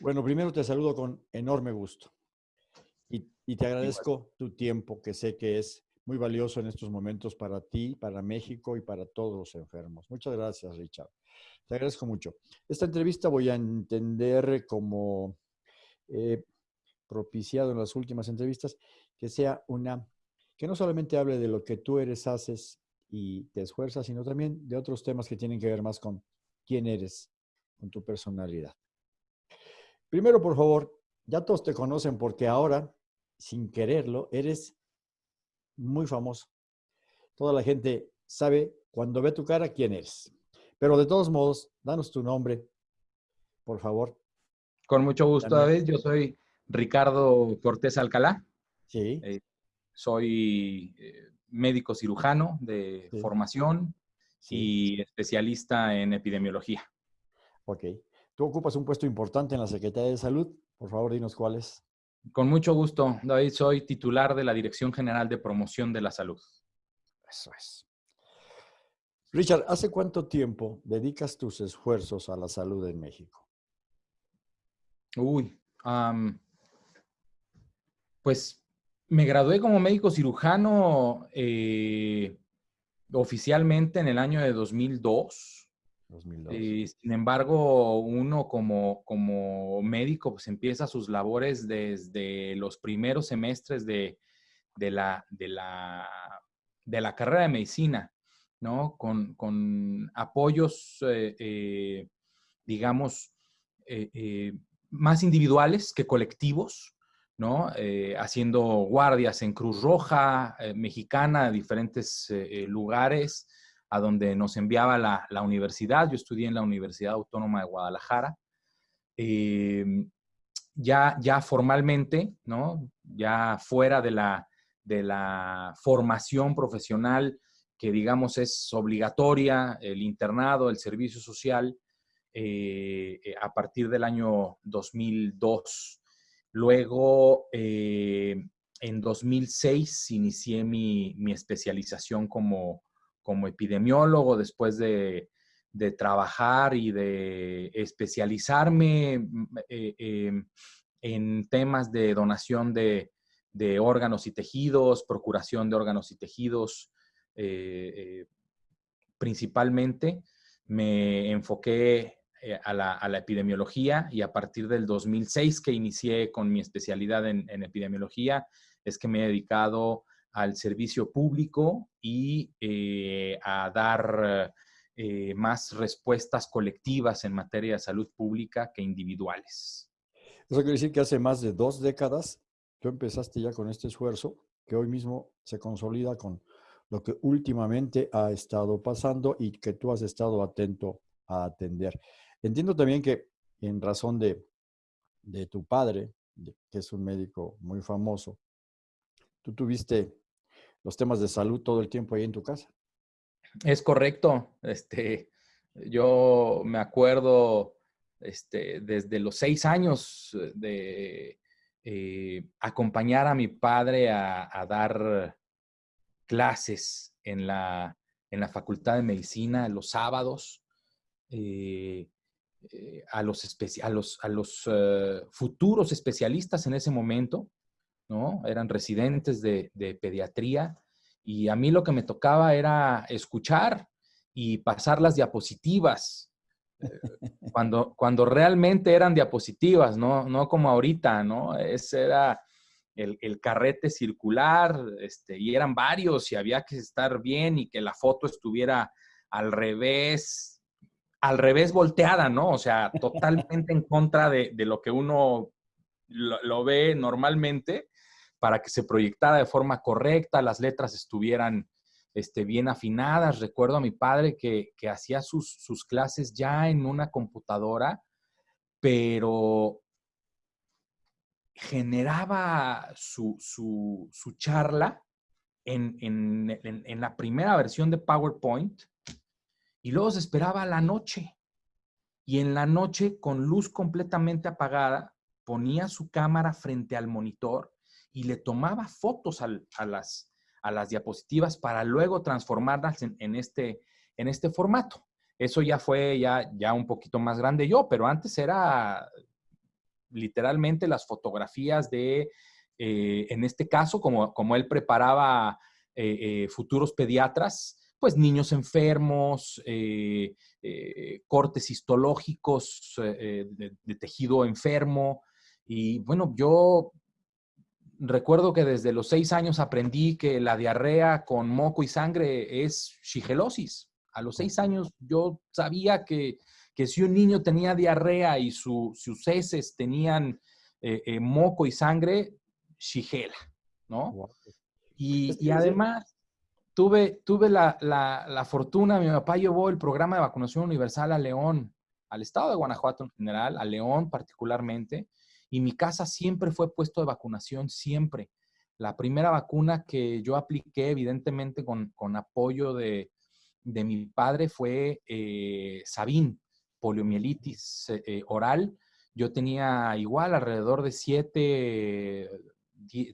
Bueno, primero te saludo con enorme gusto y, y te agradezco tu tiempo, que sé que es muy valioso en estos momentos para ti, para México y para todos los enfermos. Muchas gracias, Richard. Te agradezco mucho. Esta entrevista voy a entender como eh, propiciado en las últimas entrevistas, que sea una, que no solamente hable de lo que tú eres, haces y te esfuerzas, sino también de otros temas que tienen que ver más con quién eres, con tu personalidad. Primero, por favor, ya todos te conocen porque ahora, sin quererlo, eres muy famoso. Toda la gente sabe cuando ve tu cara quién eres. Pero de todos modos, danos tu nombre, por favor. Con mucho gusto, David. Yo soy Ricardo Cortés Alcalá. Sí. Eh, soy eh, médico cirujano de formación y especialista en epidemiología. Ok. Tú ocupas un puesto importante en la Secretaría de Salud. Por favor, dinos cuál es. Con mucho gusto, David. Soy titular de la Dirección General de Promoción de la Salud. Eso es. Richard, ¿hace cuánto tiempo dedicas tus esfuerzos a la salud en México? Uy, pues me gradué como médico cirujano eh, oficialmente en el año de 2002. Eh, sin embargo, uno como, como médico pues empieza sus labores desde los primeros semestres de, la, de, la, de la carrera de medicina, ¿no? Con, apoyos, eh, digamos, más individuales que colectivos, ¿no? Eh, haciendo guardias en Cruz Roja, eh, mexicana, diferentes eh, lugares a donde nos enviaba la, universidad. Yo estudié en la Universidad Autónoma de Guadalajara. Em, ya, ya formalmente, ¿no? Ya fuera de la, de la formación profesional que digamos es obligatoria, el internado, el servicio social, a partir del año 2002 Luego, eh, en 2006, inicié mi, especialización como, epidemiólogo después de, trabajar y de especializarme eh, em, en temas de donación de, órganos y tejidos, procuración de órganos y tejidos, eh, principalmente. Me enfoqué eh, a, la, epidemiología y a partir del 2006 que inicié con mi especialidad en, epidemiología es que me he dedicado al servicio público y eh, a dar eh, más respuestas colectivas en materia de salud pública que individuales. Eso quiere decir que hace más de dos décadas tú empezaste ya con este esfuerzo que hoy mismo se consolida con lo que últimamente ha estado pasando y que tú has estado atento a atender. Entiendo también que en razón de, tu padre, que es un médico muy famoso, tú tuviste los temas de salud todo el tiempo ahí en tu casa. Es correcto. Este, yo me acuerdo este, desde los seis años de eh, acompañar a mi padre a, dar clases en la, en la, Facultad de Medicina los sábados. Eh, eh, a los, a los, a los eh, futuros especialistas en ese momento, ¿no? Eran residentes de, pediatría y a mí lo que me tocaba era escuchar y pasar las diapositivas. Eh, cuando, cuando realmente eran diapositivas, ¿no? No como ahorita, ¿no? Ese era el, el, carrete circular, este, y eran varios y había que estar bien y que la foto estuviera al revés al revés volteada, ¿no? O sea, totalmente en contra de, lo que uno lo, ve normalmente para que se proyectara de forma correcta, las letras estuvieran este, bien afinadas. Recuerdo a mi padre que, hacía sus, clases ya en una computadora, pero generaba su, charla en, en, la primera versión de PowerPoint y luego se esperaba la noche. Y en la noche, con luz completamente apagada, ponía su cámara frente al monitor y le tomaba fotos a, las, a las diapositivas para luego transformarlas en, este, en este formato. Eso ya fue ya, ya un poquito más grande yo, pero antes era literalmente las fotografías de, eh, en este caso, como, como él preparaba eh, futuros pediatras, pues niños enfermos, cortes histológicos de tejido enfermo. Y bueno, yo recuerdo que desde los seis años aprendí que la diarrea con moco y sangre es shigelosis. A los seis años yo sabía que, si un niño tenía diarrea y sus heces tenían eh, eh, moco y sangre, shigela, ¿no? Y, además tuve, tuve la, la, fortuna, mi papá llevó el programa de vacunación universal a León, al estado de Guanajuato en general, a León particularmente, y mi casa siempre fue puesto de vacunación, siempre. La primera vacuna que yo apliqué, evidentemente con, apoyo de, mi padre, fue eh, Sabin, poliomielitis eh, oral. Yo tenía igual alrededor de 7,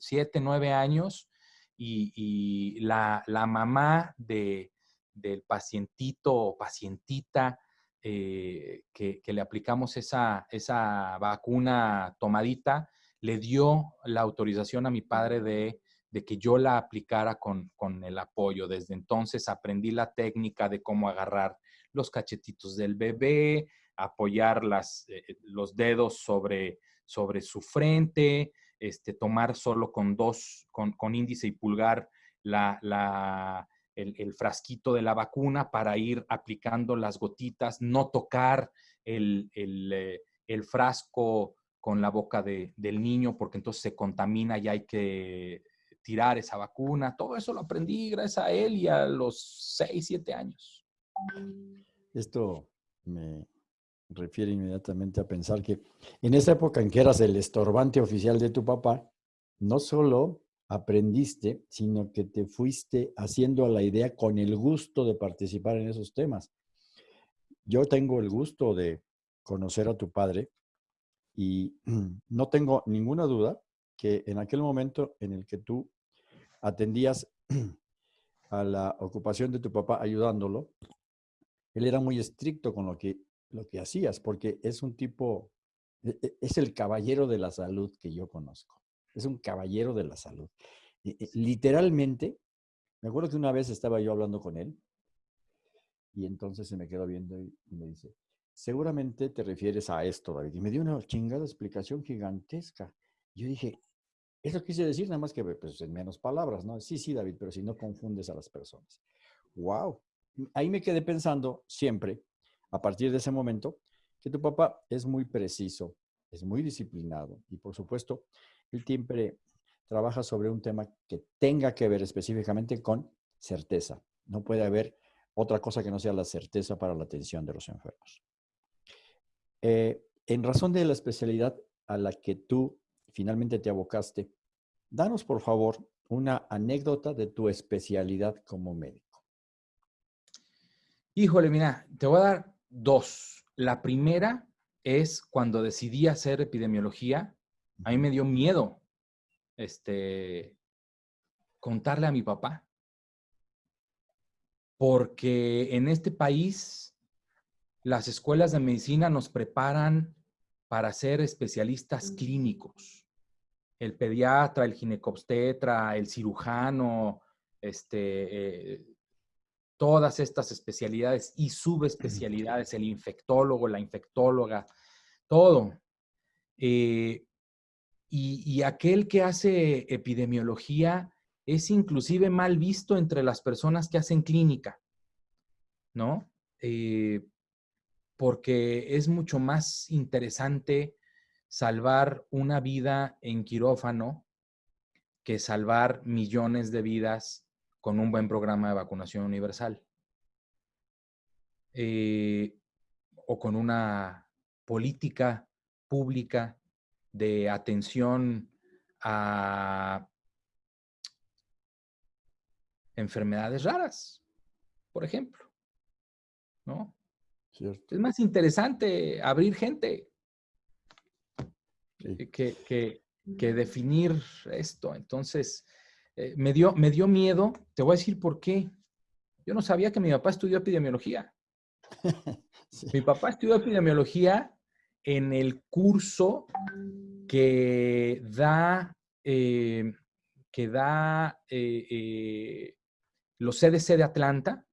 7 9 años y, la, mamá de, del pacientito o pacientita eh, que, le aplicamos esa, esa vacuna tomadita, le dio la autorización a mi padre de, que yo la aplicara con, el apoyo. Desde entonces aprendí la técnica de cómo agarrar los cachetitos del bebé, apoyar las, eh, los dedos sobre, sobre su frente, este, tomar solo con dos, con, índice y pulgar la, la, el, frasquito de la vacuna para ir aplicando las gotitas, no tocar el, eh, frasco con la boca del niño porque entonces se contamina y hay que tirar esa vacuna. Todo eso lo aprendí gracias a él y a los 6, 7 años. Esto me refiere inmediatamente a pensar que en esa época en que eras el estorbante oficial de tu papá, no solo aprendiste, sino que te fuiste haciendo la idea con el gusto de participar en esos temas. Yo tengo el gusto de conocer a tu padre y no tengo ninguna duda que en aquel momento en el que tú atendías a la ocupación de tu papá ayudándolo, él era muy estricto con lo que, lo que hacías, porque es un tipo, e, e, es el caballero de la salud que yo conozco es un caballero de la salud. Eh, eh, literalmente, me acuerdo que una vez estaba yo hablando con él y entonces se me quedó viendo y, me dice, seguramente te refieres a esto, David. Y me dio una chingada explicación gigantesca. Yo dije, eso quise decir nada más que pues, en menos palabras, ¿no? Sí, sí, David, pero si no confundes a las personas. ¡Wow! Ahí me quedé pensando siempre, a partir de ese momento, que tu papá es muy preciso, es muy disciplinado y por supuesto él siempre trabaja sobre un tema que tenga que ver específicamente con certeza. No puede haber otra cosa que no sea la certeza para la atención de los enfermos. Eh, en razón de la especialidad a la que tú finalmente te abocaste, danos por favor una anécdota de tu especialidad como médico. Híjole, mira, te voy a dar dos. La primera es cuando decidí hacer epidemiología a mí me dio miedo este, contarle a mi papá. Porque en este país las escuelas de medicina nos preparan para ser especialistas clínicos. El pediatra, el ginecobstetra, el cirujano, este, eh, todas estas especialidades y subespecialidades, el infectólogo, la infectóloga, todo. Eh, y, aquel que hace epidemiología es inclusive mal visto entre las personas que hacen clínica, ¿no? Eh, porque es mucho más interesante salvar una vida en quirófano que salvar millones de vidas con un buen programa de vacunación universal. Eh, o con una política pública de atención a enfermedades raras, por ejemplo. ¿No? Es más interesante abrir gente que, definir esto. Entonces, eh, me, dio, me dio miedo. Te voy a decir por qué. Yo no sabía que mi papá estudió epidemiología. Mi papá estudió epidemiología en el curso que da, eh, que da eh, eh, los CDC de Atlanta,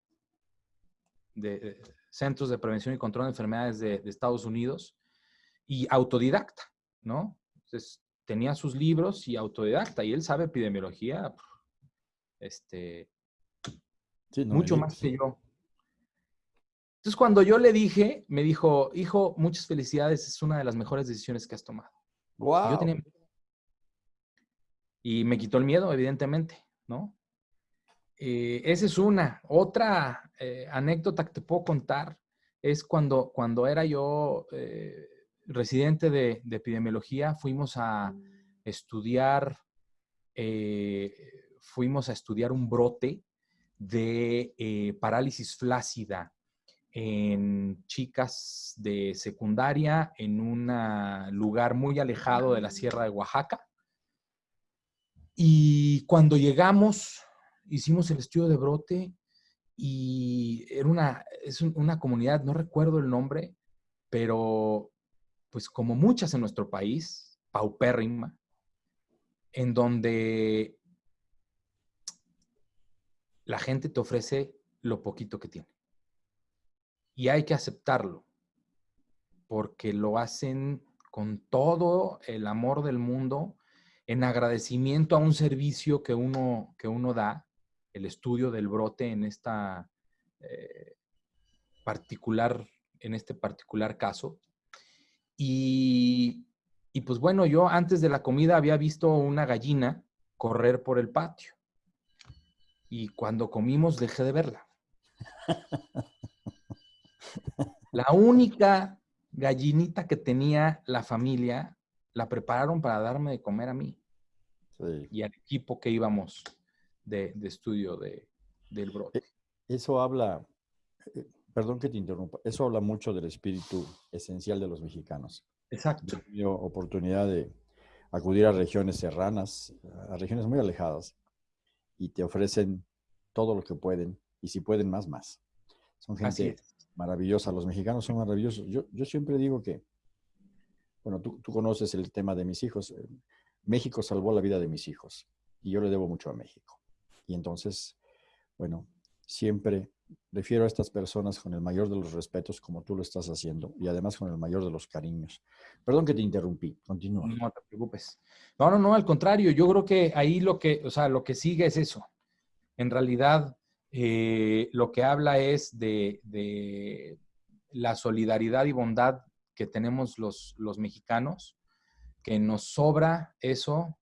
de Centros de Prevención y Control de Enfermedades de, Estados Unidos, y autodidacta, ¿no? Entonces, tenía sus libros y autodidacta, y él sabe epidemiología, este, mucho más que yo. Entonces, cuando yo le dije, me dijo, hijo, muchas felicidades, es una de las mejores decisiones que has tomado. Wow. Y me quitó el miedo, evidentemente, ¿no? Eh, esa es una. Otra eh, anécdota que te puedo contar es cuando, cuando era yo eh, residente de, epidemiología, fuimos a estudiar, fuimos a estudiar un brote de parálisis flácida en chicas de secundaria en un lugar muy alejado de la Sierra de Oaxaca. Y cuando llegamos, hicimos el estudio de brote y era una, es una comunidad, no recuerdo el nombre, pero pues como muchas en nuestro país, paupérrima, en donde la gente te ofrece lo poquito que tiene. Y hay que aceptarlo, porque lo hacen con todo el amor del mundo, en agradecimiento a un servicio que uno, que uno da el estudio del brote en esta eh, particular, en este particular caso. Y, y pues bueno, yo antes de la comida había visto una gallina correr por el patio. Y cuando comimos dejé de verla. La única gallinita que tenía la familia la prepararon para darme de comer a mí y al equipo que íbamos de, estudio de, del brote. E, eso habla, eh, perdón que te interrumpa, eso habla mucho del espíritu esencial de los mexicanos. Exacto. He tenido oportunidad de acudir a regiones serranas, a regiones muy alejadas, y te ofrecen todo lo que pueden, y si pueden más, más. Son gente maravillosa, los mexicanos son maravillosos. Yo, yo siempre digo que, bueno, tú, tú, conoces el tema de mis hijos. Eh, México salvó la vida de mis hijos y yo le debo mucho a México. Y entonces, bueno, siempre refiero a estas personas con el mayor de los respetos como tú lo estás haciendo y además con el mayor de los cariños. Perdón que te interrumpí, continúa. No te preocupes. No, no, no, al contrario, yo creo que ahí lo que, o sea, lo que sigue es eso. En realidad, eh, lo que habla es de, de, la solidaridad y bondad que tenemos los, los mexicanos, que nos sobra eso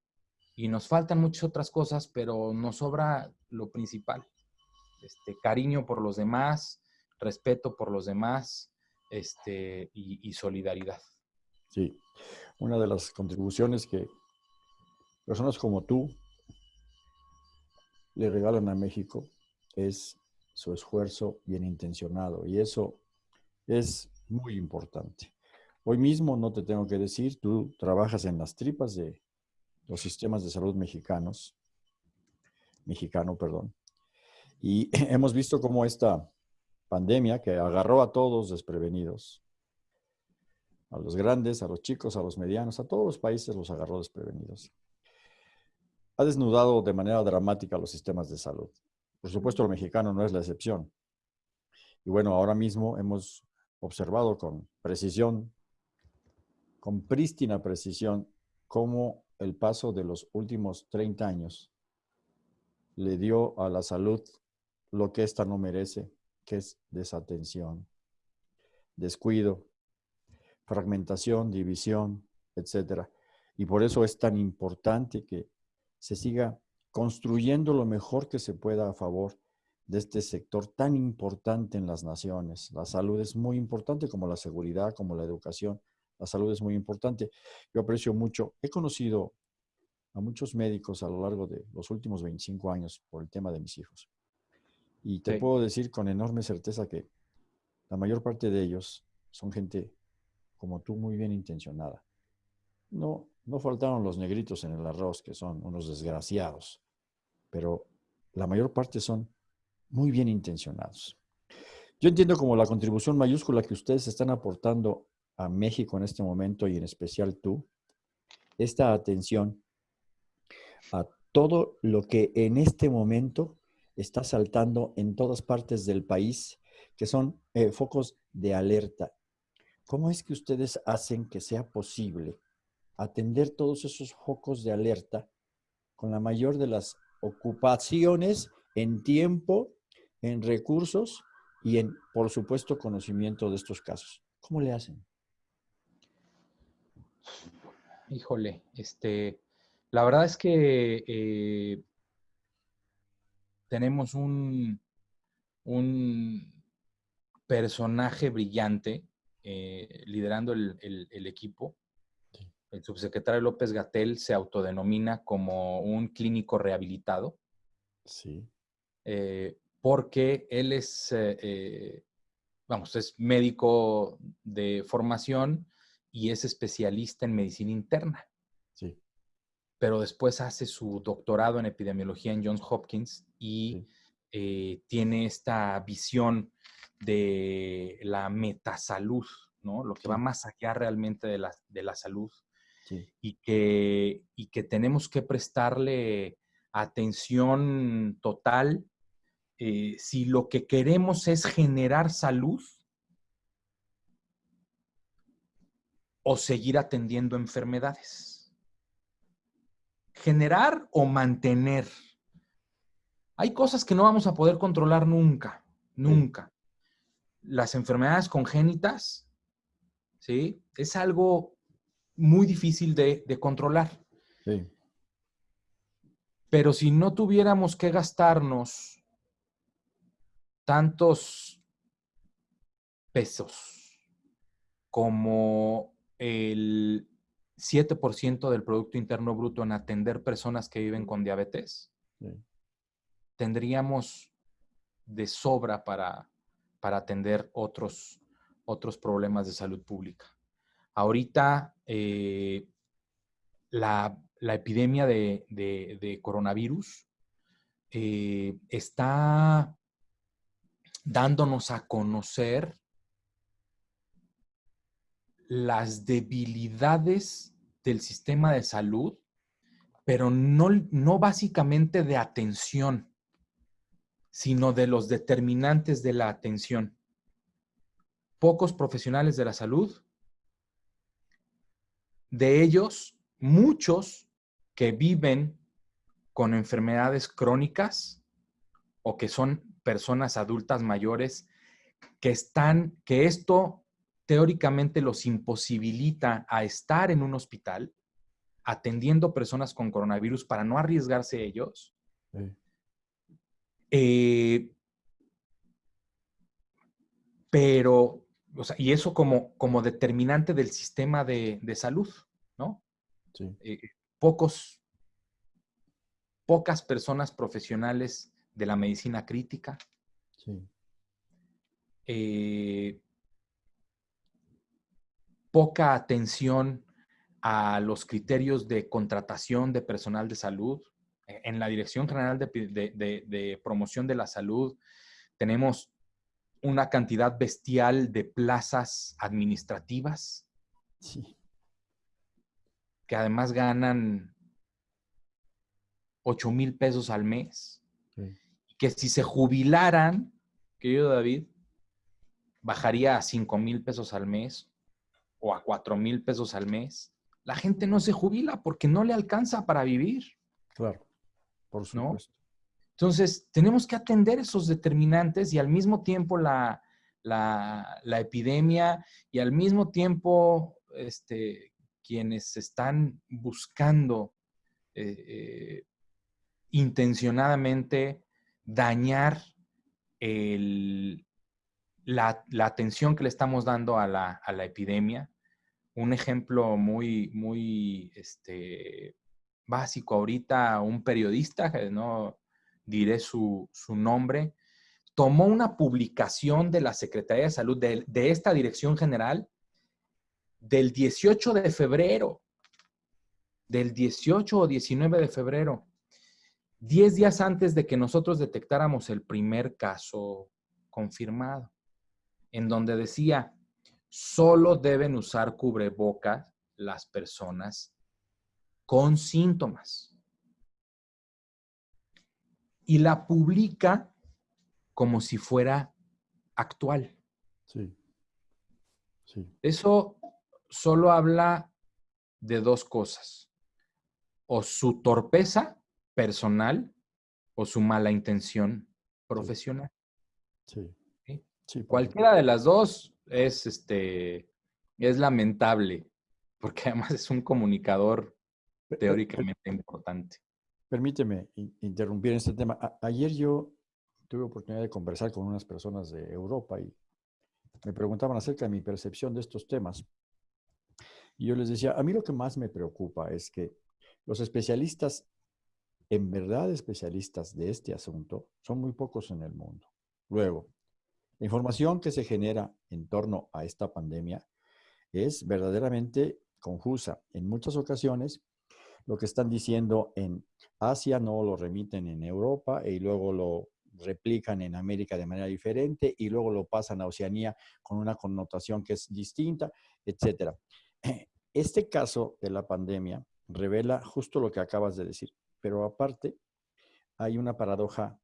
y nos faltan muchas otras cosas, pero nos sobra lo principal. Este, cariño por los demás, respeto por los demás este, y, solidaridad. Sí, una de las contribuciones que personas como tú le regalan a México es su esfuerzo bien intencionado y eso es muy importante. Hoy mismo no te tengo que decir, tú trabajas en las tripas de los sistemas de salud mexicanos, mexicano, perdón. Y hemos visto cómo esta pandemia que agarró a todos desprevenidos, a los grandes, a los chicos, a los medianos, a todos los países los agarró desprevenidos. Ha desnudado de manera dramática los sistemas de salud. Por supuesto, el mexicano no es la excepción. Y bueno, ahora mismo hemos observado con precisión, con prístina precisión, cómo el paso de los últimos 30 años le dio a la salud lo que ésta no merece, que es desatención, descuido, fragmentación, división, etc. Y por eso es tan importante que se siga construyendo lo mejor que se pueda a favor de este sector tan importante en las naciones. La salud es muy importante como la seguridad, como la educación, la salud es muy importante. Yo aprecio mucho, he conocido a muchos médicos a lo largo de los últimos 25 años por el tema de mis hijos. Y te puedo decir con enorme certeza que la mayor parte de ellos son gente como tú, muy bien intencionada. No, no faltaron los negritos en el arroz, que son unos desgraciados, pero la mayor parte son muy bien intencionados. Yo entiendo como la contribución mayúscula que ustedes están aportando a México en este momento y en especial tú, esta atención a todo lo que en este momento está saltando en todas partes del país, que son eh, focos de alerta. ¿Cómo es que ustedes hacen que sea posible atender todos esos focos de alerta con la mayor de las ocupaciones en tiempo, en recursos y en, por supuesto, conocimiento de estos casos? ¿Cómo le hacen? Híjole, este, la verdad es que eh, tenemos un, un personaje brillante eh, liderando el, equipo. El subsecretario López Gatel se autodenomina como un clínico rehabilitado. Sí. Eh, porque él es, vamos, es médico de formación y es especialista en medicina interna. Sí. Pero después hace su doctorado en epidemiología en Johns Hopkins y eh, tiene esta visión de la metasalud, ¿no? Lo que va más allá realmente de la, de la salud. Y, que, y que tenemos que prestarle atención total eh, si lo que queremos es generar salud o seguir atendiendo enfermedades. Generar o mantener. Hay cosas que no vamos a poder controlar nunca, nunca. Las enfermedades congénitas, ¿sí? Es algo muy difícil de, de controlar. Sí. Pero si no tuviéramos que gastarnos tantos pesos como el 7% del Producto Interno Bruto en atender personas que viven con diabetes, tendríamos de sobra para, para atender otros, otros problemas de salud pública. Ahorita, eh, la, epidemia de, coronavirus eh, está dándonos a conocer las debilidades del sistema de salud, pero no, no básicamente de atención, sino de los determinantes de la atención. Pocos profesionales de la salud, de ellos, muchos que viven con enfermedades crónicas o que son personas adultas mayores que están, que esto teóricamente los imposibilita a estar en un hospital atendiendo personas con coronavirus para no arriesgarse ellos. Eh, pero, o sea, y eso como, como determinante del sistema de, salud, ¿no? Sí. Eh, pocos, pocas personas profesionales de la medicina crítica. Sí. Eh, poca atención a los criterios de contratación de personal de salud. E, en la Dirección General de, Promoción de la Salud tenemos una cantidad bestial de plazas administrativas que además ganan 8 mil pesos al mes. Que si se jubilaran, querido David, bajaría a 5 mil pesos al mes o a cuatro mil pesos al mes, la gente no se jubila porque no le alcanza para vivir. Claro, por supuesto. Entonces, tenemos que atender esos determinantes y al mismo tiempo la, epidemia y al mismo tiempo este, quienes están buscando eh, eh, intencionadamente dañar el, la, atención que le estamos dando a la, epidemia. Un ejemplo muy, muy este, básico ahorita, un periodista, no diré su, nombre, tomó una publicación de la Secretaría de Salud, de, de esta Dirección General, del 18 de febrero, del 18 o 19 de febrero, 10 días antes de que nosotros detectáramos el primer caso confirmado en donde decía, solo deben usar cubrebocas las personas con síntomas. Y la publica como si fuera actual. Sí. sí. Eso solo habla de dos cosas. O su torpeza personal o su mala intención profesional. Sí. ¿Sí? Cualquiera de las dos es, este, es lamentable, porque además es un comunicador teóricamente importante. Permíteme interrumpir este tema. ayer yo tuve oportunidad de conversar con unas personas de Europa y me preguntaban acerca de mi percepción de estos temas. Y yo les decía, a mí lo que más me preocupa es que los especialistas, en verdad especialistas de este asunto, son muy pocos en el mundo. Luego, la información que se genera en torno a esta pandemia es verdaderamente confusa. En muchas ocasiones, lo que están diciendo en Asia no lo remiten en Europa y luego lo replican en América de manera diferente y luego lo pasan a Oceanía con una connotación que es distinta, etc. Este caso de la pandemia revela justo lo que acabas de decir, pero aparte hay una paradoja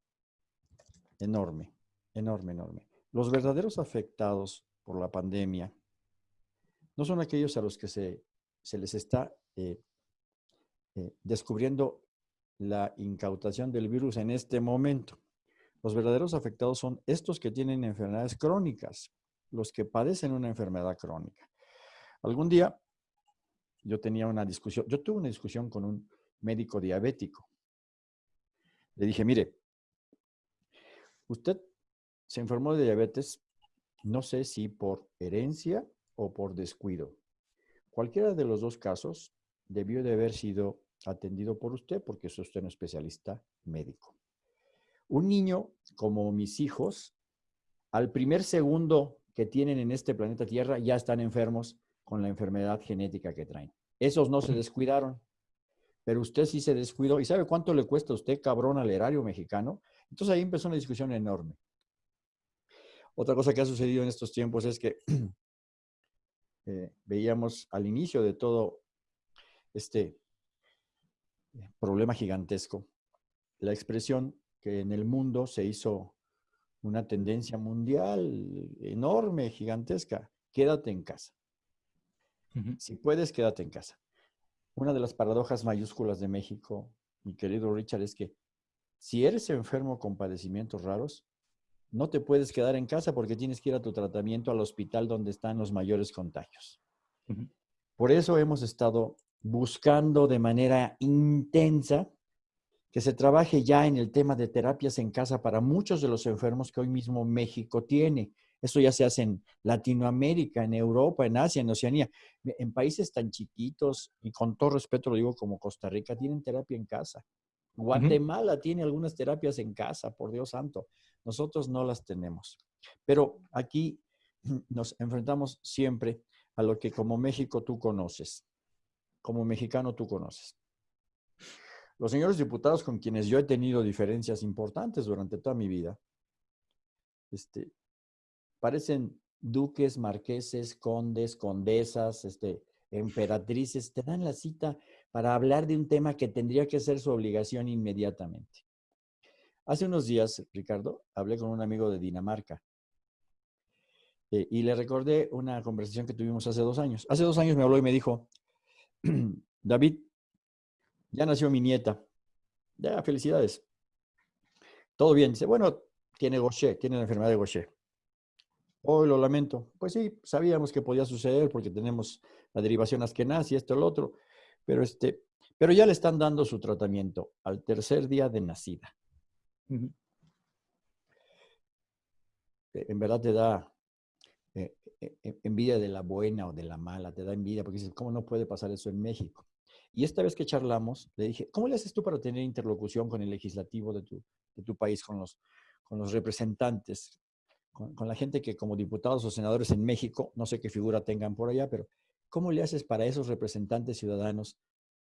enorme, enorme, enorme. Los verdaderos afectados por la pandemia no son aquellos a los que se, les está eh, eh, descubriendo la incautación del virus en este momento. Los verdaderos afectados son estos que tienen enfermedades crónicas, los que padecen una enfermedad crónica. Algún día yo tenía una discusión, yo tuve una discusión con un médico diabético. Le dije, mire, usted se enfermó de diabetes, no sé si por herencia o por descuido. Cualquiera de los dos casos debió de haber sido atendido por usted porque es usted un especialista médico. Un niño como mis hijos, al primer segundo que tienen en este planeta Tierra, ya están enfermos con la enfermedad genética que traen. Esos no se descuidaron, pero usted sí se descuidó. ¿Y sabe cuánto le cuesta a usted, cabrón, al erario mexicano? Entonces ahí empezó una discusión enorme. Otra cosa que ha sucedido en estos tiempos es que eh, veíamos al inicio de todo este eh, problema gigantesco, la expresión que en el mundo se hizo una tendencia mundial enorme, gigantesca, quédate en casa. Si puedes, quédate en casa. Una de las paradojas mayúsculas de México, mi querido Richard, es que si eres enfermo con padecimientos raros, no te puedes quedar en casa porque tienes que ir a tu tratamiento al hospital donde están los mayores contagios. Por eso hemos estado buscando de manera intensa que se trabaje ya en el tema de terapias en casa para muchos de los enfermos que hoy mismo México tiene. Esto ya se hace en Latinoamérica, en Europa, en Asia, en Oceanía. En países tan chiquitos, y con todo respeto lo digo como Costa Rica, tienen terapia en casa. Guatemala tiene algunas terapias en casa, por Dios santo. Nosotros no las tenemos. Pero aquí nos enfrentamos siempre a lo que como México tú conoces, como mexicano tú conoces. Los señores diputados con quienes yo he tenido diferencias importantes durante toda mi vida, este, parecen duques, marqueses, condes, condesas, este, emperatrices, te dan la cita para hablar de un tema que tendría que ser su obligación inmediatamente. Hace unos días, Ricardo, hablé con un amigo de Dinamarca eh, y le recordé una conversación que tuvimos hace dos años. Hace dos años me habló y me dijo, David, ya nació mi nieta. Ya, felicidades. Todo bien. Dice, bueno, tiene Gaucher, tiene la enfermedad de Gaucher. Hoy lo lamento. Pues sí, sabíamos que podía suceder porque tenemos la derivación askenazi, esto, el otro. Pero, este, pero ya le están dando su tratamiento al tercer día de nacida. E, en verdad te da eh, e, e, envidia de la buena o de la mala, te da envidia porque dices, ¿cómo no puede pasar eso en México? Y esta vez que charlamos, le dije, ¿cómo le haces tú para tener interlocución con el legislativo de tu, de tu país, con los, con los representantes, con, con, la gente que como diputados o senadores en México, no sé qué figura tengan por allá, pero ¿Cómo le haces para esos representantes ciudadanos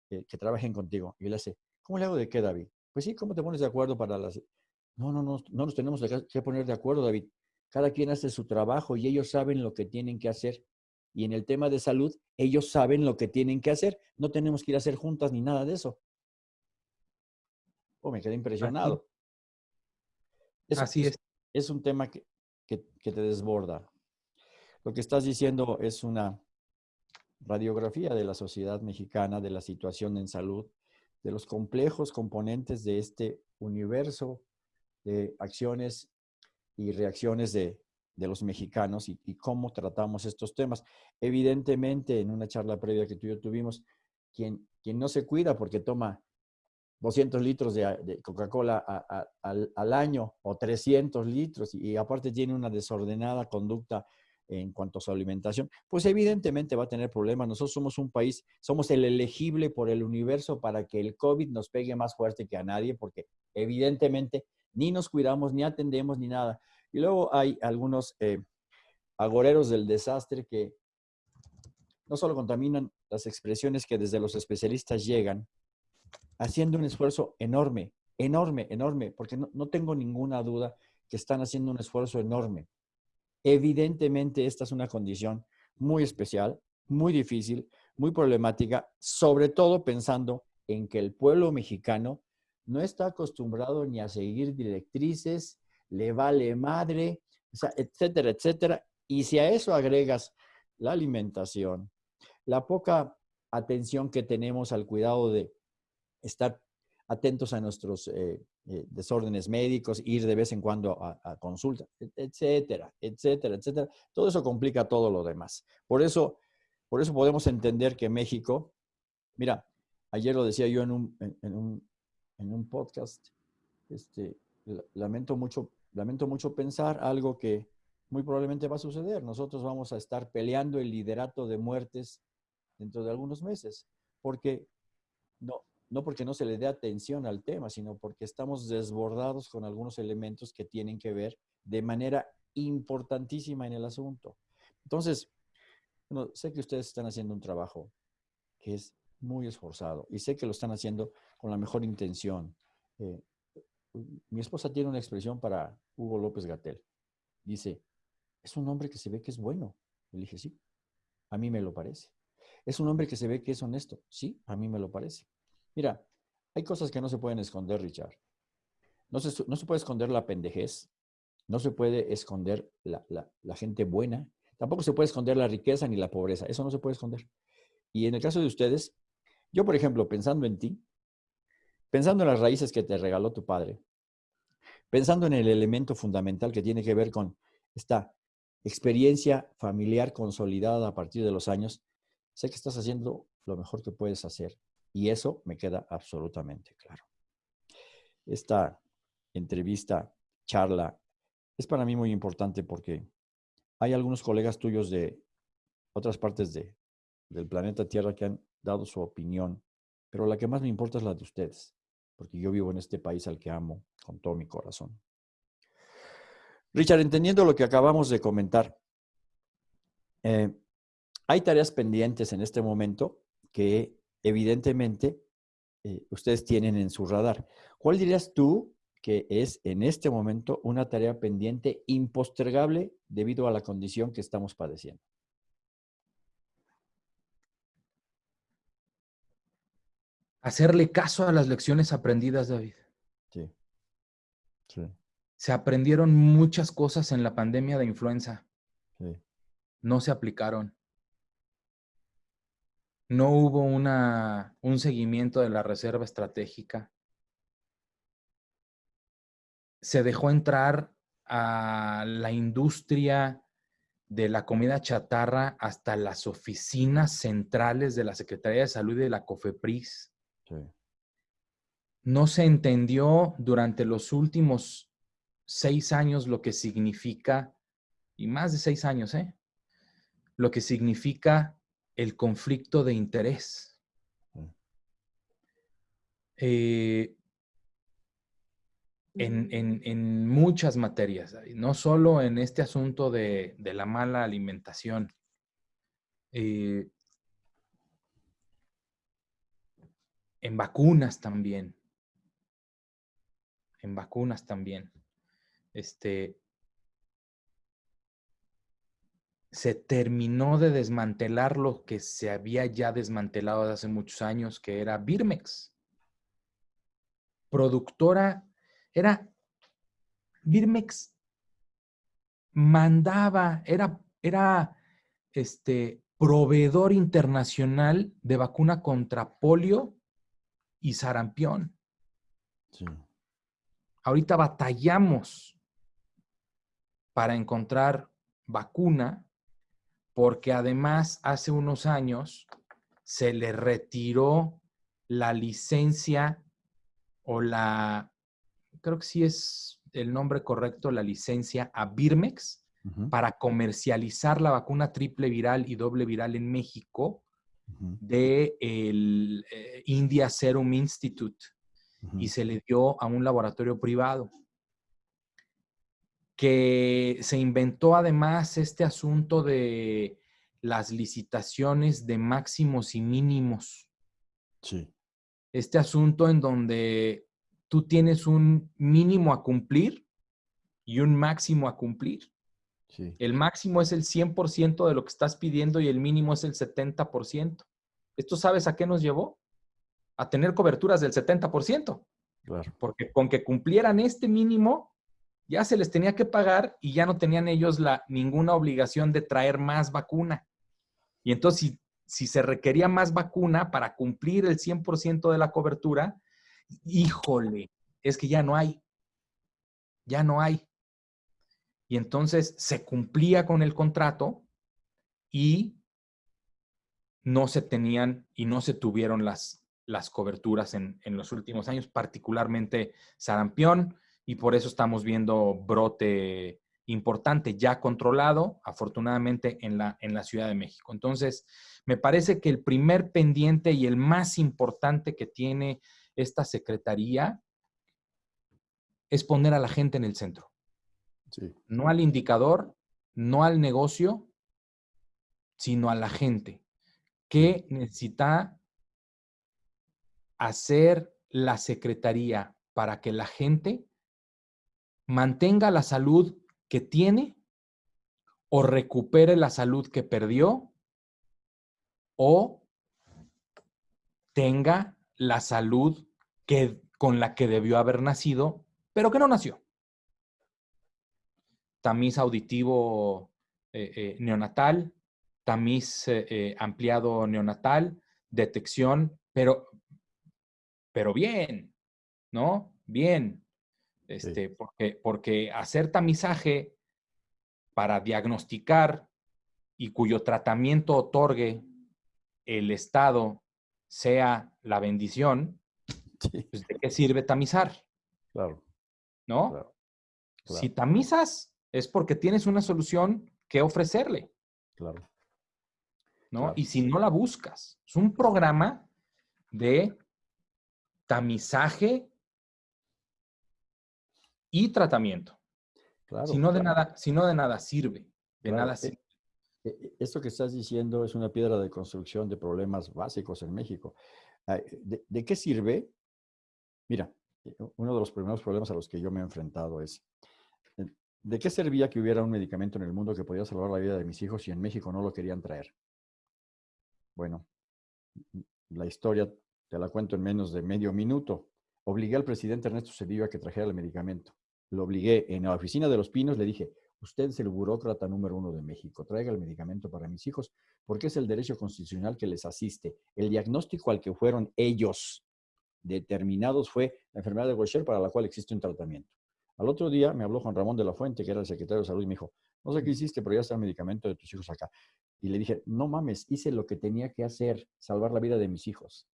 que trabajen contigo? Y él hace, ¿cómo le hago de qué, David? Pues sí, ¿cómo te pones de acuerdo para las... No, no, no, no nos tenemos que poner de acuerdo, David. Cada quien hace su trabajo y ellos saben lo que tienen que hacer. y en el tema de salud, ellos saben lo que tienen que hacer. No tenemos que ir a hacer juntas ni nada de eso. Oh, me quedé impresionado. Así es. Es un tema que, que te desborda. Lo que estás diciendo es una radiografía de la sociedad mexicana, de la situación en salud, de los complejos componentes de este universo de acciones y reacciones de, los mexicanos y, cómo tratamos estos temas. Evidentemente, en una charla previa que tú y yo tuvimos, quien, no se cuida porque toma 200 litros de, Coca-Cola al, año o 300 litros y aparte tiene una desordenada conducta en cuanto a su alimentación, pues evidentemente va a tener problemas. Nosotros somos un país, somos el elegible por el universo para que el COVID nos pegue más fuerte que a nadie, porque evidentemente ni nos cuidamos, ni atendemos, ni nada. Y luego hay algunos eh, agoreros del desastre que no solo contaminan las expresiones que desde los especialistas llegan, haciendo un esfuerzo enorme, enorme, enorme, porque no tengo ninguna duda que están haciendo un esfuerzo enorme. Evidentemente, esta es una condición muy especial, muy difícil, muy problemática, sobre todo pensando en que el pueblo mexicano no está acostumbrado ni a seguir directrices, le vale madre, etcétera, etcétera. Y si a eso agregas la alimentación, la poca atención que tenemos al cuidado de estar atentos a nuestros eh, eh, desórdenes médicos, ir de vez en cuando a, consulta, etcétera, etcétera, etcétera. Todo eso complica todo lo demás. Por eso, por eso podemos entender que México, mira, ayer lo decía yo en un, en, un, en un podcast, este, lamento, mucho, lamento mucho pensar algo que muy probablemente va a suceder. Nosotros vamos a estar peleando el liderato de muertes dentro de algunos meses, porque no, no porque no se le dé atención al tema, sino porque estamos desbordados con algunos elementos que tienen que ver de manera importantísima en el asunto. Entonces, sé que ustedes están haciendo un trabajo que es muy esforzado y sé que lo están haciendo con la mejor intención. Eh, mi esposa tiene una expresión para Hugo López Gatel. Dice, es un hombre que se ve que es bueno. Le dije, sí, a mí me lo parece. Es un hombre que se ve que es honesto. Sí, a mí me lo parece. Mira, hay cosas que no se pueden esconder, Richard. No se, no se puede esconder la pendejez, no se puede esconder la, la, gente buena, tampoco se puede esconder la riqueza ni la pobreza, eso no se puede esconder. Y en el caso de ustedes, yo, por ejemplo, pensando en ti, pensando en las raíces que te regaló tu padre, pensando en el elemento fundamental que tiene que ver con esta experiencia familiar consolidada a partir de los años, sé que estás haciendo lo mejor que puedes hacer. Y eso me queda absolutamente claro. Esta entrevista, charla, es para mí muy importante porque hay algunos colegas tuyos de otras partes de, del planeta Tierra que han dado su opinión, pero la que más me importa es la de ustedes, porque yo vivo en este país al que amo con todo mi corazón. Richard, entendiendo lo que acabamos de comentar, eh, hay tareas pendientes en este momento que evidentemente eh, ustedes tienen en su radar. ¿Cuál dirías tú que es en este momento una tarea pendiente impostergable debido a la condición que estamos padeciendo? Hacerle caso a las lecciones aprendidas, David. Sí. sí. Se aprendieron muchas cosas en la pandemia de influenza. Sí. No se aplicaron no hubo una, un seguimiento de la reserva estratégica. Se dejó entrar a la industria de la comida chatarra hasta las oficinas centrales de la Secretaría de Salud y de la COFEPRIS. No se entendió durante los últimos seis años lo que significa, y más de seis años, ¿eh? Lo que significa el conflicto de interés. Mm. Eh, en, muchas materias, no solo en este asunto de, la mala alimentación. Eh, en vacunas también. En vacunas también. Este, se terminó de desmantelar lo que se había ya desmantelado hace muchos años, que era Birmex. Productora, era Birmex mandaba, era, era este, proveedor internacional de vacuna contra polio y sarampión. Ahorita batallamos para encontrar vacuna porque además hace unos años se le retiró la licencia o la, creo que sí es el nombre correcto, la licencia a Birmex para comercializar la vacuna triple viral y doble viral en México de el eh, India Serum Institute y se le dio a un laboratorio privado que se inventó además este asunto de las licitaciones de máximos y mínimos. Sí. Este asunto en donde tú tienes un mínimo a cumplir y un máximo a cumplir. Sí. El máximo es el 100% de lo que estás pidiendo y el mínimo es el 70%. ¿Esto sabes a qué nos llevó? A tener coberturas del 70%. Claro. Porque con que cumplieran este mínimo, ya se les tenía que pagar y ya no tenían ellos la, ninguna obligación de traer más vacuna. Y entonces, si, se requería más vacuna para cumplir el 100% de la cobertura, híjole, es que ya no hay. Ya no hay. Y entonces se cumplía con el contrato y no se tenían y no se tuvieron las, las coberturas en, en los últimos años, particularmente sarampión, y por eso estamos viendo brote importante ya controlado, afortunadamente, en la, en la Ciudad de México. Entonces, me parece que el primer pendiente y el más importante que tiene esta Secretaría es poner a la gente en el centro. No al indicador, no al negocio, sino a la gente. ¿Qué necesita hacer la Secretaría para que la gente mantenga la salud que tiene o recupere la salud que perdió o tenga la salud que, con la que debió haber nacido, pero que no nació. Tamiz auditivo eh, eh, neonatal, tamiz eh, ampliado neonatal, detección, pero, pero bien, ¿no? Bien. Este, porque, porque hacer tamizaje para diagnosticar y cuyo tratamiento otorgue el Estado sea la bendición, pues, ¿de qué sirve tamizar? Claro. ¿No? Si tamizas es porque tienes una solución que ofrecerle. Claro. ¿No? Y si no la buscas, es un programa de tamizaje y tratamiento. Claro, si, no de nada, si no de nada sirve, de nada e sirve. E esto que estás diciendo es una piedra de construcción de problemas básicos en México. ¿De, qué sirve? Mira, eh, uno de los primeros problemas a los que yo me he enfrentado es, eh, ¿de qué servía que hubiera un medicamento en el mundo que podía salvar la vida de mis hijos si en México no lo querían traer? Bueno, la historia te la cuento en menos de medio minuto. Obligué al presidente Ernesto Cedillo a que trajera el medicamento lo obligué en la oficina de los Pinos, le dije, usted es el burócrata número uno de México, traiga el medicamento para mis hijos, porque es el derecho constitucional que les asiste. El diagnóstico al que fueron ellos determinados fue la enfermedad de Gaucher para la cual existe un tratamiento. Al otro día me habló Juan Ramón de la Fuente, que era el secretario de salud, y me dijo, no sé qué hiciste, pero ya está el medicamento de tus hijos acá. Y le dije, no mames, hice lo que tenía que hacer, salvar la vida de mis hijos.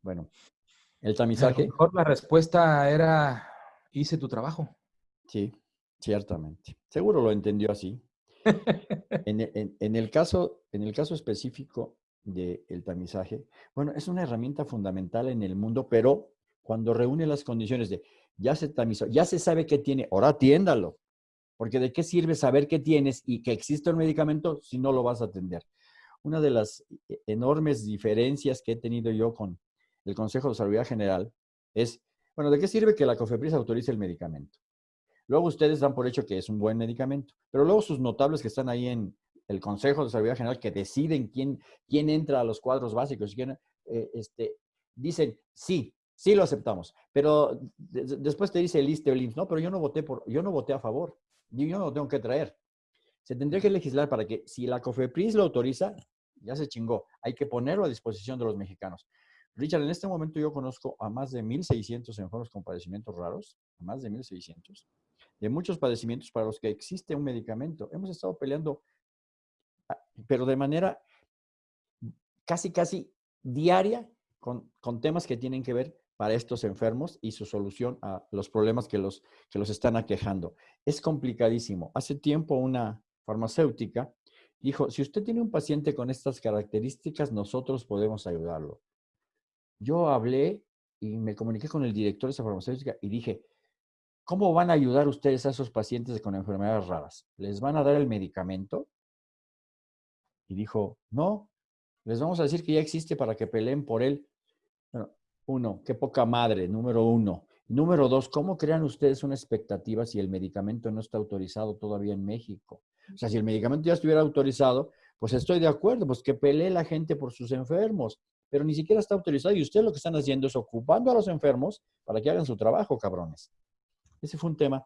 Bueno, el tamizaje. mejor la respuesta era hice tu trabajo. Sí, ciertamente. Seguro lo entendió así. en, el caso, en el caso específico del tamizaje, bueno, es una herramienta fundamental en el mundo, pero cuando reúne las condiciones de ya se tamizó, ya se sabe qué tiene, ahora atiéndalo. Porque de qué sirve saber qué tienes y que existe un medicamento si no lo vas a atender. Una de las e, enormes diferencias que he tenido yo con el Consejo de Salud General es bueno, ¿de qué sirve que la COFEPRIS autorice el medicamento? Luego ustedes dan por hecho que es un buen medicamento, pero luego sus notables que están ahí en el Consejo de Salud General que deciden quién, quién entra a los cuadros básicos, quién, eh, este, dicen, sí, sí lo aceptamos, pero después te dice el ISTE o no, pero yo no voté por, yo no voté a favor, yo, yo no lo tengo que traer. Se tendría que legislar para que si la COFEPRIS lo autoriza, ya se chingó, hay que ponerlo a disposición de los mexicanos. Richard, en este momento yo conozco a más de 1.600 enfermos con padecimientos raros, a más de 1.600, de muchos padecimientos para los que existe un medicamento. Hemos estado peleando, ah, pero de manera casi, casi diaria con, con temas que tienen que ver para estos enfermos y su solución a los problemas que los, que los están aquejando. Es complicadísimo. Hace tiempo una farmacéutica dijo, si usted tiene un paciente con estas características, nosotros podemos ayudarlo yo hablé y me comuniqué con el director de esa farmacéutica y dije, ¿cómo van a ayudar ustedes a esos pacientes con enfermedades raras? ¿Les van a dar el medicamento? Y dijo, no, les vamos a decir que ya existe para que peleen por él. Uno, qué poca madre, número uno. Número dos, ¿cómo crean ustedes una expectativa si el medicamento no está autorizado todavía en México? O sea, si el medicamento ya estuviera autorizado, pues estoy de acuerdo, pues que pelee la gente por sus enfermos pero ni siquiera está autorizado y ustedes lo que están haciendo es ocupando a los enfermos para que hagan su trabajo, cabrones. Ese fue un tema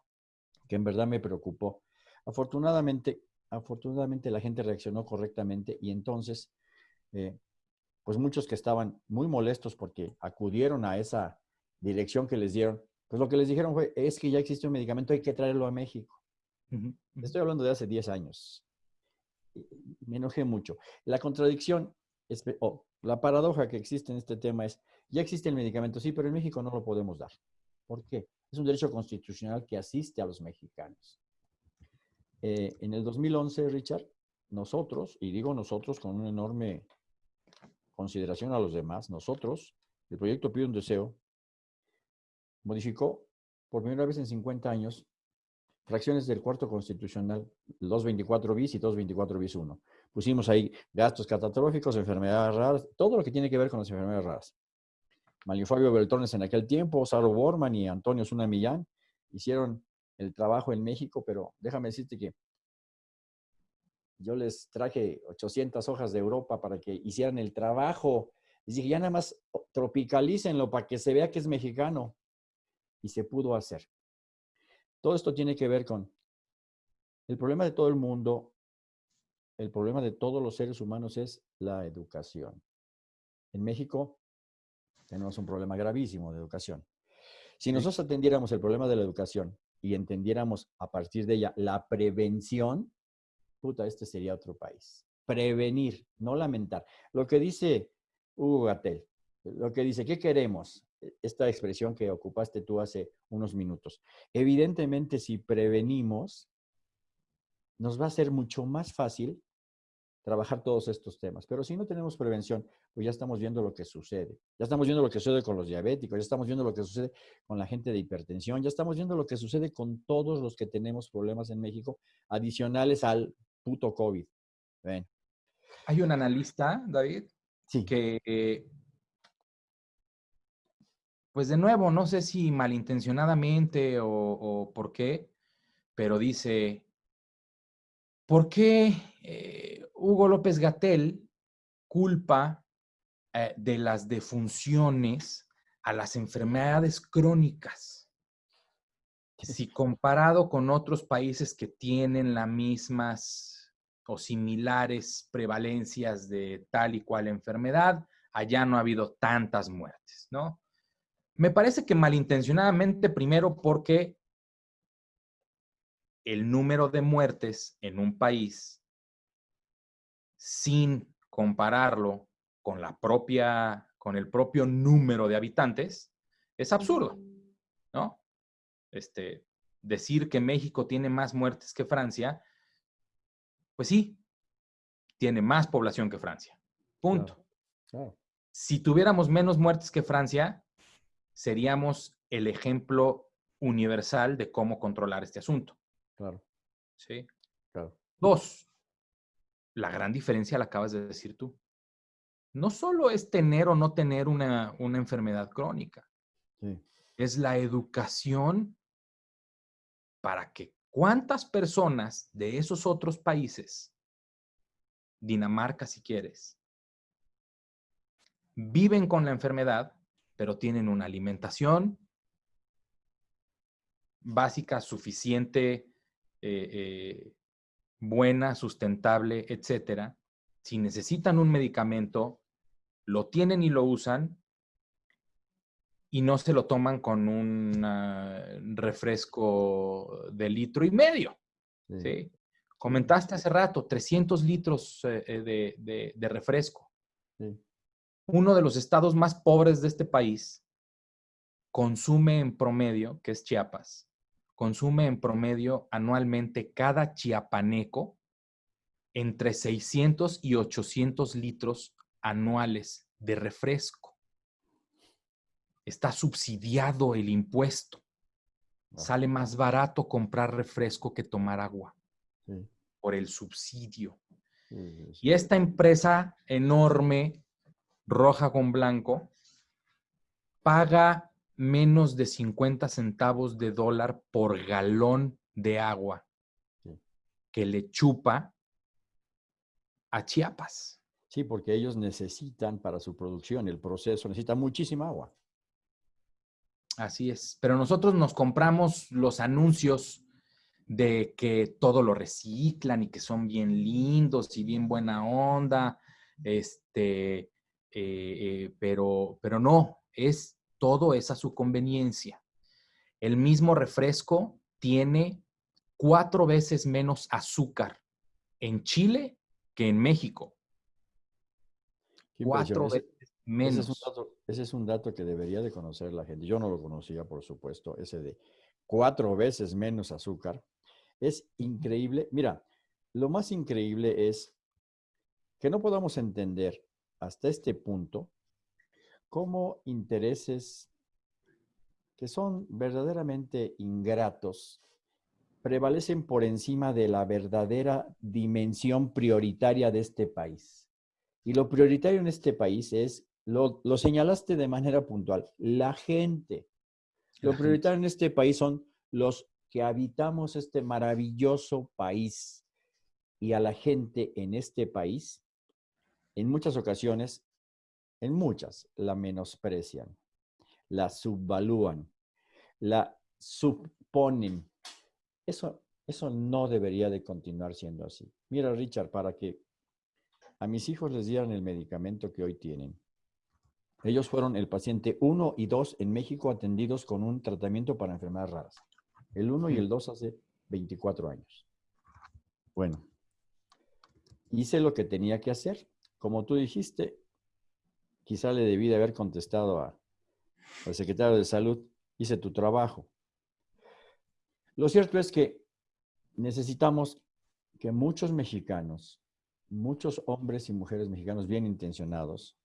que en verdad me preocupó. Afortunadamente, afortunadamente la gente reaccionó correctamente y entonces, eh, pues muchos que estaban muy molestos porque acudieron a esa dirección que les dieron, pues lo que les dijeron fue, es que ya existe un medicamento, hay que traerlo a México. Estoy hablando de hace 10 años. Me enojé mucho. La contradicción es, la paradoja que existe en este tema es, ya existe el medicamento, sí, pero en México no lo podemos dar. ¿Por qué? Es un derecho constitucional que asiste a los mexicanos. Eh, en el 2011, Richard, nosotros, y digo nosotros con una enorme consideración a los demás, nosotros, el proyecto Pide un Deseo, modificó por primera vez en 50 años fracciones del cuarto constitucional, 224 bis y 224 bis 1. Pusimos ahí gastos catastróficos, enfermedades raras, todo lo que tiene que ver con las enfermedades raras. Mario Fabio Beltrones en aquel tiempo, Saro Borman y Antonio Zuna Millán hicieron el trabajo en México, pero déjame decirte que yo les traje 800 hojas de Europa para que hicieran el trabajo. Les dije, ya nada más tropicalícenlo para que se vea que es mexicano. Y se pudo hacer. Todo esto tiene que ver con el problema de todo el mundo el problema de todos los seres humanos es la educación. En México tenemos un problema gravísimo de educación. Si nosotros atendiéramos el problema de la educación y entendiéramos a partir de ella la prevención, puta, este sería otro país. Prevenir, no lamentar. Lo que dice Hugo Gatel, lo que dice, ¿qué queremos? Esta expresión que ocupaste tú hace unos minutos. Evidentemente, si prevenimos, nos va a ser mucho más fácil trabajar todos estos temas. Pero si no tenemos prevención, pues ya estamos viendo lo que sucede. Ya estamos viendo lo que sucede con los diabéticos, ya estamos viendo lo que sucede con la gente de hipertensión, ya estamos viendo lo que sucede con todos los que tenemos problemas en México adicionales al puto COVID. Ven. Hay un analista, David, sí. que, pues de nuevo, no sé si malintencionadamente o, o por qué, pero dice, ¿por qué eh, Hugo López Gatel culpa eh, de las defunciones a las enfermedades crónicas. Si comparado con otros países que tienen las mismas o similares prevalencias de tal y cual enfermedad, allá no ha habido tantas muertes, ¿no? Me parece que malintencionadamente, primero porque el número de muertes en un país sin compararlo con la propia, con el propio número de habitantes, es absurdo, ¿no? Este, decir que México tiene más muertes que Francia, pues sí, tiene más población que Francia. Punto. Si tuviéramos menos muertes que Francia, seríamos el ejemplo universal de cómo controlar este asunto. Claro. Sí. Claro. Dos, la gran diferencia la acabas de decir tú. No solo es tener o no tener una, enfermedad crónica. Es la educación para que cuántas personas de esos otros países, Dinamarca si quieres, viven con la enfermedad, pero tienen una alimentación básica, suficiente, eh, eh, buena, sustentable, etcétera. Si necesitan un medicamento, lo tienen y lo usan y no se lo toman con un refresco de litro y medio. Sí. Comentaste hace rato, 300 litros eh, de, refresco. Uno de los estados más pobres de este país consume en promedio, que es Chiapas, consume en promedio anualmente cada chiapaneco entre 600 y 800 litros anuales de refresco. Está subsidiado el impuesto. Sale más barato comprar refresco que tomar agua por el subsidio. Y esta empresa enorme, roja con blanco, paga menos de 50 centavos de dólar por galón de agua que le chupa a Chiapas. Sí, porque ellos necesitan para su producción, el proceso, necesita muchísima agua. Así es, pero nosotros nos compramos los anuncios de que todo lo reciclan y que son bien lindos y bien buena onda, este, eh, eh, pero, pero no, es todo es a su conveniencia. El mismo refresco tiene cuatro veces menos azúcar en Chile que en México. Cuatro veces menos. Ese es, dato, ese es, un dato, que debería de conocer la gente. Yo no lo conocía, por supuesto, ese de cuatro veces menos azúcar. Es increíble. Mira, lo más increíble es que no podamos entender hasta este punto cómo intereses que son verdaderamente ingratos prevalecen por encima de la verdadera dimensión prioritaria de este país. Y lo prioritario en este país es, lo, señalaste de manera puntual, la gente. Lo prioritario en este país son los que habitamos este maravilloso país. Y a la gente en este país, en muchas ocasiones, en muchas la menosprecian, la subvalúan, la subponen. Eso, eso no debería de continuar siendo así. Mira, Richard, para que a mis hijos les dieran el medicamento que hoy tienen. Ellos fueron el paciente 1 y 2 en México atendidos con un tratamiento para enfermedades raras. El 1 y el 2 hace 24 años. Bueno, hice lo que tenía que hacer. Como tú dijiste, quizá le debí de haber contestado al secretario de salud, hice tu trabajo. Lo cierto es que necesitamos que muchos mexicanos, muchos hombres y mujeres mexicanos bien intencionados,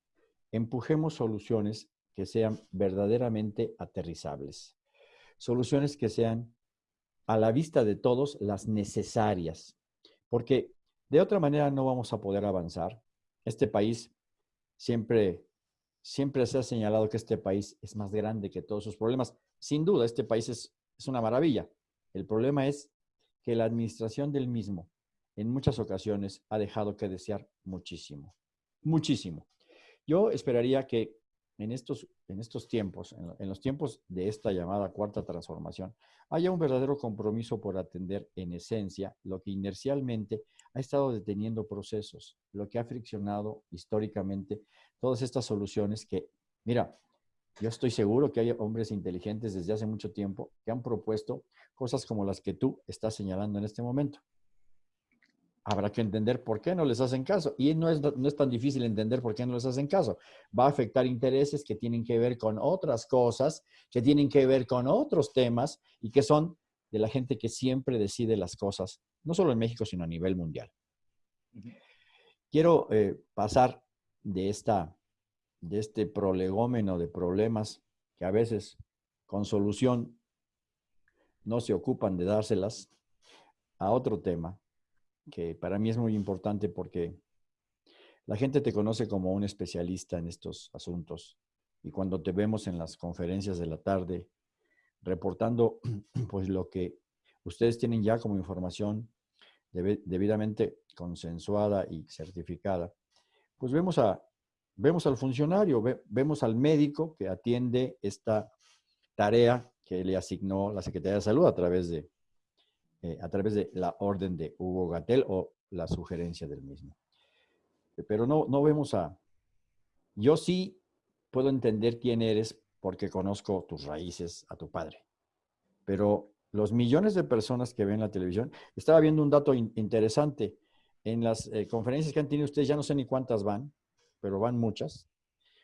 empujemos soluciones que sean verdaderamente aterrizables. Soluciones que sean a la vista de todos las necesarias. Porque de otra manera no vamos a poder avanzar. Este país siempre siempre se ha señalado que este país es más grande que todos sus problemas. Sin duda, este país es, una maravilla. El problema es que la administración del mismo en muchas ocasiones ha dejado que desear muchísimo, muchísimo. Yo esperaría que en estos, en estos tiempos, en, los tiempos de esta llamada cuarta transformación, haya un verdadero compromiso por atender en esencia lo que inercialmente ha estado deteniendo procesos, lo que ha friccionado históricamente todas estas soluciones que, mira, yo estoy seguro que hay hombres inteligentes desde hace mucho tiempo que han propuesto cosas como las que tú estás señalando en este momento. Habrá que entender por qué no les hacen caso. Y no es, no es tan difícil entender por qué no les hacen caso. Va a afectar intereses que tienen que ver con otras cosas, que tienen que ver con otros temas y que son de la gente que siempre decide las cosas, no solo en México, sino a nivel mundial. Quiero eh, pasar de, esta, de este prolegómeno de problemas que a veces con solución no se ocupan de dárselas, a otro tema que para mí es muy importante porque la gente te conoce como un especialista en estos asuntos y cuando te vemos en las conferencias de la tarde reportando pues lo que ustedes tienen ya como información debidamente consensuada y certificada, pues vemos, a, vemos al funcionario, vemos al médico que atiende esta tarea que le asignó la Secretaría de Salud a través de, eh, a través de la orden de Hugo Gatel o la sugerencia del mismo. Pero no, no vemos a... Yo sí puedo entender quién eres porque conozco tus raíces, a tu padre. Pero los millones de personas que ven la televisión, estaba viendo un dato interesante. En las eh, conferencias que han tenido ustedes, ya no sé ni cuántas van, pero van muchas.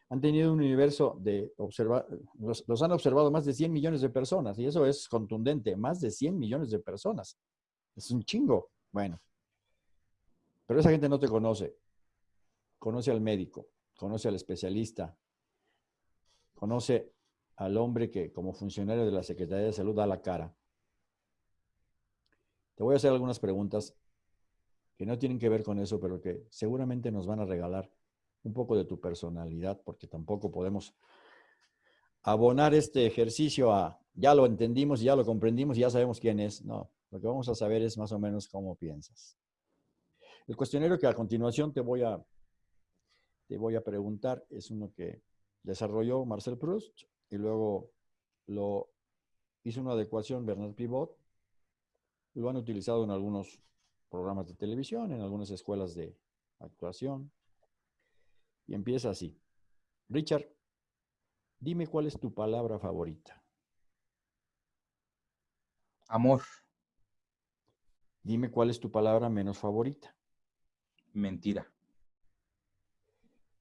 Han tenido un universo de observar, los, los, han observado más de 100 millones de personas, y eso es contundente, más de 100 millones de personas. Es un chingo. Bueno, pero esa gente no te conoce. Conoce al médico, conoce al especialista, conoce al hombre que como funcionario de la Secretaría de Salud da la cara. Te voy a hacer algunas preguntas que no tienen que ver con eso, pero que seguramente nos van a regalar un poco de tu personalidad, porque tampoco podemos abonar este ejercicio a ya lo entendimos, ya lo comprendimos, ya sabemos quién es. No, lo que vamos a saber es más o menos cómo piensas. El cuestionario que a continuación te voy a, te voy a preguntar es uno que desarrolló Marcel Proust y luego lo hizo una adecuación Bernard Pivot. Lo han utilizado en algunos programas de televisión, en algunas escuelas de actuación. Y empieza así. Richard, dime cuál es tu palabra favorita. Amor. Dime cuál es tu palabra menos favorita. Mentira.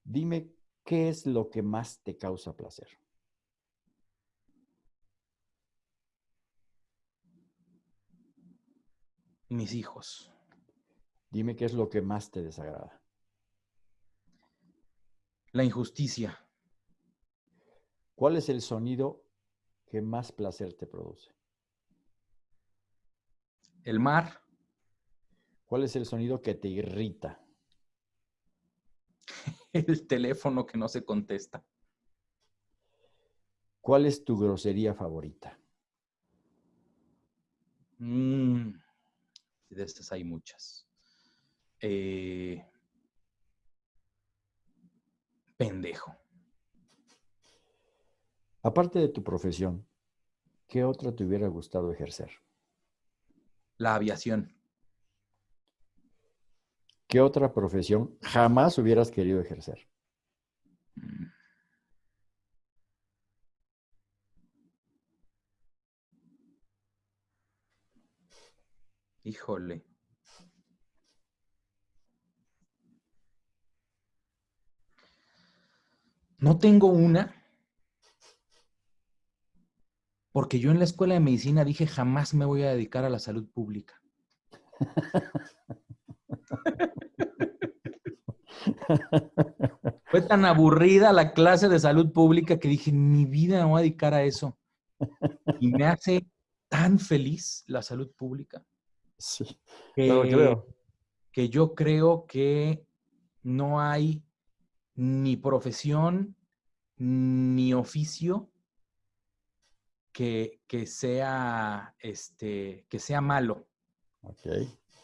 Dime qué es lo que más te causa placer. Mis hijos. Dime qué es lo que más te desagrada. La injusticia. ¿Cuál es el sonido que más placer te produce? El mar. ¿Cuál es el sonido que te irrita? el teléfono que no se contesta. ¿Cuál es tu grosería favorita? Mm, de estas hay muchas. Eh, pendejo. Aparte de tu profesión, ¿qué otra te hubiera gustado ejercer? La aviación. ¿Qué otra profesión jamás hubieras querido ejercer? Híjole. No tengo una, porque yo en la escuela de medicina dije jamás me voy a dedicar a la salud pública. Fue tan aburrida la clase de salud pública que dije, mi vida me voy a dedicar a eso. Y me hace tan feliz la salud pública. Sí, que, que yo creo que no hay ni profesión ni oficio que, que sea, este, que sea malo.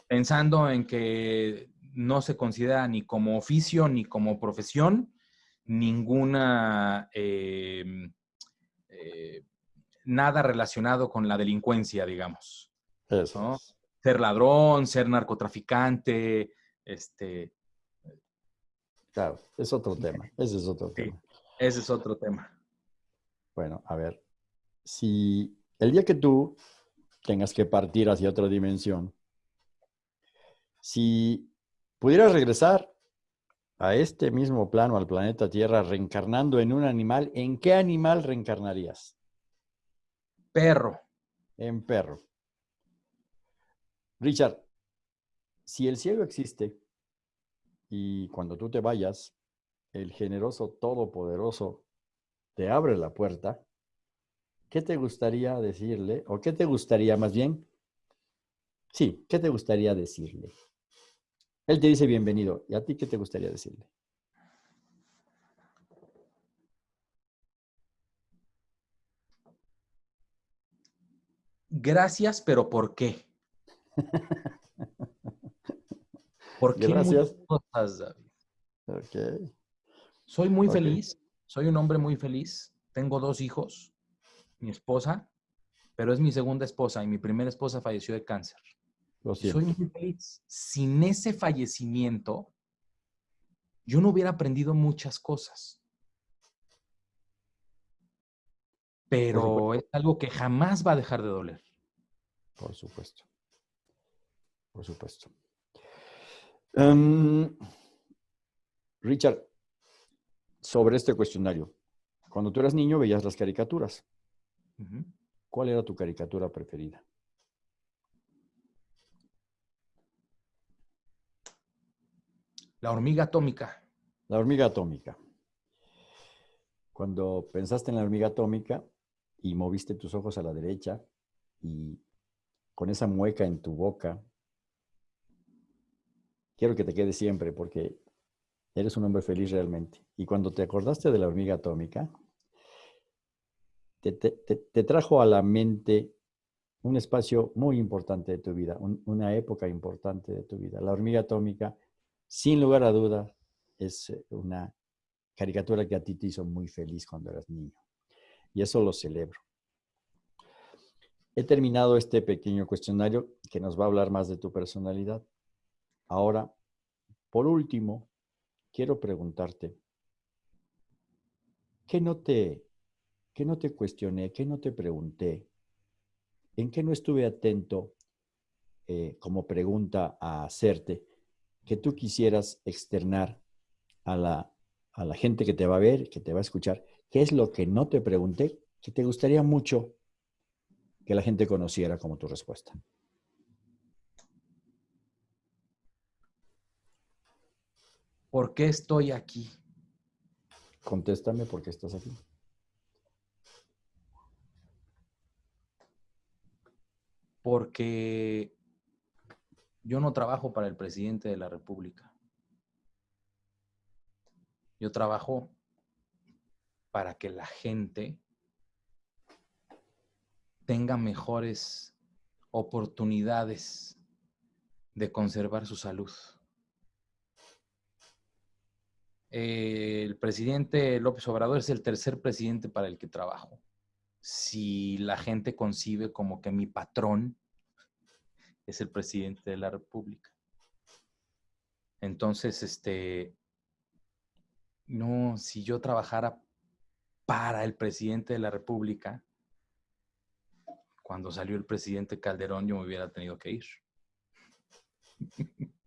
Pensando en que no se considera ni como oficio ni como profesión ninguna, em, eh, nada relacionado con la delincuencia, digamos. Eso. Ser ladrón, ser narcotraficante, este... Claro, es otro tema. Ese es otro tema. Ese es otro tema. Bueno, a ver, si el día que tú tengas que partir hacia otra dimensión, si pudieras regresar a este mismo plano, al planeta Tierra, reencarnando en un animal, ¿en qué animal reencarnarías? Perro. En perro. Richard, si el cielo existe y cuando tú te vayas, el generoso todopoderoso te abre la puerta, ¿qué te gustaría decirle? ¿O qué te gustaría más bien? Sí, ¿qué te gustaría decirle? Él te dice bienvenido. ¿Y a ti qué te gustaría decirle? gracias, pero ¿por qué? ¿Por qué gracias. cosas, David? Soy muy feliz, soy un hombre muy feliz. Tengo dos hijos, mi esposa, pero es mi segunda esposa y mi primera esposa falleció de cáncer. Soy muy feliz. Sin ese fallecimiento, yo no hubiera aprendido muchas cosas. Pero es algo que jamás va a dejar de doler. Por supuesto. Por supuesto. Em, Richard, sobre este cuestionario. Cuando tú eras niño veías las caricaturas. ¿Cuál era tu caricatura preferida? La hormiga atómica. La hormiga atómica. Cuando pensaste en la hormiga atómica y moviste tus ojos a la derecha y con esa mueca en tu boca, quiero que te quede siempre porque eres un hombre feliz realmente. Y cuando te acordaste de la hormiga atómica, te, trajo a la mente un espacio muy importante de tu vida, una época importante de tu vida. La hormiga atómica, sin lugar a dudas, es eh, una caricatura que a ti te hizo muy feliz cuando eras niño. Y eso lo celebro. He terminado este pequeño cuestionario que nos va a hablar más de tu personalidad. Ahora, por último, quiero preguntarte, ¿qué no te ¿Qué no te cuestioné? ¿Qué no te pregunté? ¿En qué no estuve atento eh, como pregunta a hacerte que tú quisieras externar a la, a la gente que te va a ver, que te va a escuchar? ¿Qué es lo que no te pregunté que te gustaría mucho que la gente conociera como tu respuesta? ¿Por qué estoy aquí? Contéstame por qué estás aquí. porque yo no trabajo para el presidente de la República. Yo trabajo para que la gente tenga mejores oportunidades de conservar su salud. El presidente López Obrador es el tercer presidente para el que trabajo si la gente concibe como que mi patrón es el presidente de la República. Entonces, este, no, si yo trabajara para el presidente de la República, cuando salió el presidente Calderón, yo me hubiera tenido que ir.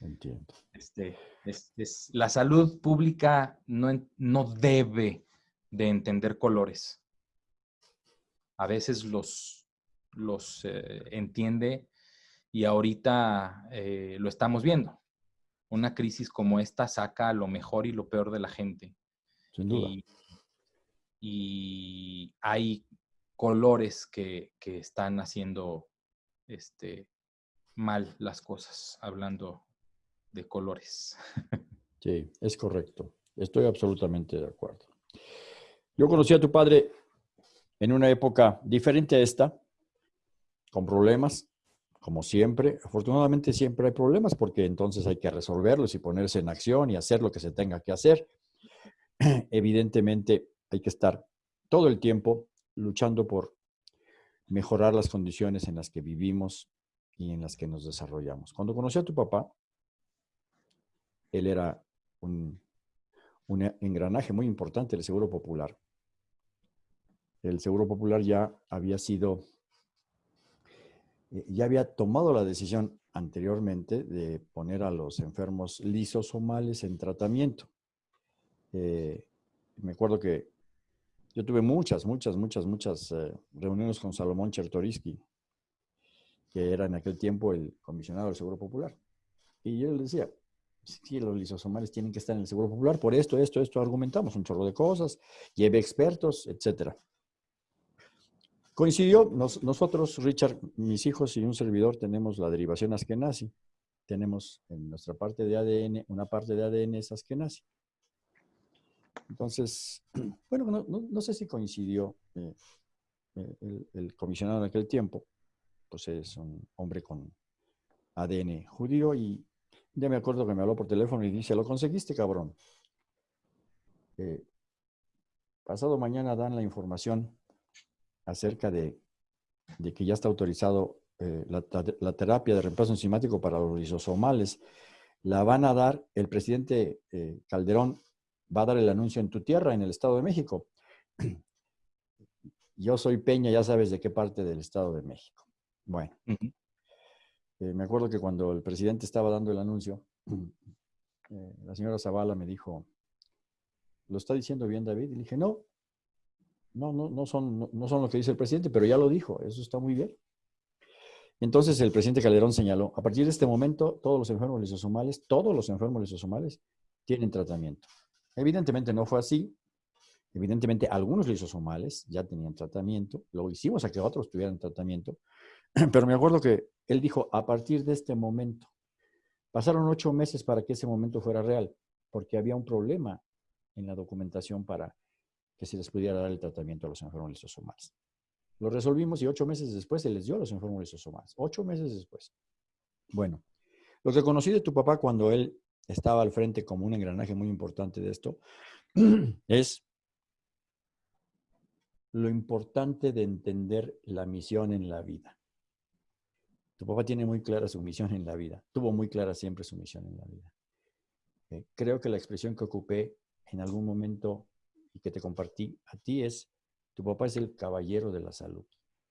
Entiendo. Este, es, la salud pública no, no debe de entender colores a veces los, los eh, entiende y ahorita eh, lo estamos viendo. Una crisis como esta saca lo mejor y lo peor de la gente. Sin duda. Y, hay colores que, están haciendo este, mal las cosas, hablando de colores. Sí, es correcto. Estoy absolutamente de acuerdo. Yo conocí a tu padre en una época diferente a esta, con problemas, como siempre. Afortunadamente siempre hay problemas porque entonces hay que resolverlos y ponerse en acción y hacer lo que se tenga que hacer. Evidentemente hay que estar todo el tiempo luchando por mejorar las condiciones en las que vivimos y en las que nos desarrollamos. Cuando conocí a tu papá, él era un, engranaje muy importante del Seguro Popular el Seguro Popular ya había sido, eh, ya había tomado la decisión anteriormente de poner a los enfermos lisosomales en tratamiento. Eh, me acuerdo que yo tuve muchas, muchas, muchas, muchas eh, reuniones con Salomón Chertoriski, que era en aquel tiempo el comisionado del Seguro Popular. Y yo le decía, sí, los lisosomales tienen que estar en el Seguro Popular, por esto, esto, esto, argumentamos un chorro de cosas, lleve expertos, etcétera. Coincidió, nosotros, Richard, mis hijos y un servidor tenemos la derivación askenazi. Tenemos en nuestra parte de ADN, una parte de ADN es askenazi. Entonces, bueno, no, sé si coincidió. Eh, eh, el, comisionado en aquel tiempo, pues es un hombre con ADN judío y ya me acuerdo que me habló por teléfono y dice, lo conseguiste, cabrón. Eh, pasado mañana dan la información acerca de, que ya está autorizado eh, la, terapia de reemplazo enzimático para los lisosomales. La van a dar, el presidente Calderón va a dar el anuncio en tu tierra, en el Estado de México. Yo soy Peña, ya sabes de qué parte del Estado de México. Bueno, eh, me acuerdo que cuando el presidente estaba dando el anuncio, eh, la señora Zavala me dijo, ¿lo está diciendo bien David? Y dije, no, no, no, no, son, no, son lo que dice el presidente, pero ya lo dijo, eso está muy bien. Entonces el presidente Calderón señaló, a partir de este momento, todos los enfermos lisosomales, todos los enfermos lisosomales tienen tratamiento. Evidentemente no fue así, Evidentemente, algunos lisosomales ya tenían tratamiento, lo hicimos a que otros tuvieran tratamiento, pero me acuerdo que él dijo, a partir de este momento, pasaron ocho meses para que ese momento fuera real, porque había un problema en la documentación para que se les pudiera dar el tratamiento a los enfermos lisosomales. Lo resolvimos y ocho meses después se les dio a los enfermos lisosomales. Ocho meses después. Bueno, lo que conocí de tu papá cuando él estaba al frente como un engranaje muy importante de esto es lo importante de entender la misión en la vida. Tu papá tiene muy clara su misión en la vida. Tuvo muy clara siempre su misión en la vida. Eh, creo que la expresión que ocupé en algún momento y que te compartí a ti es, tu papá es el caballero de la salud.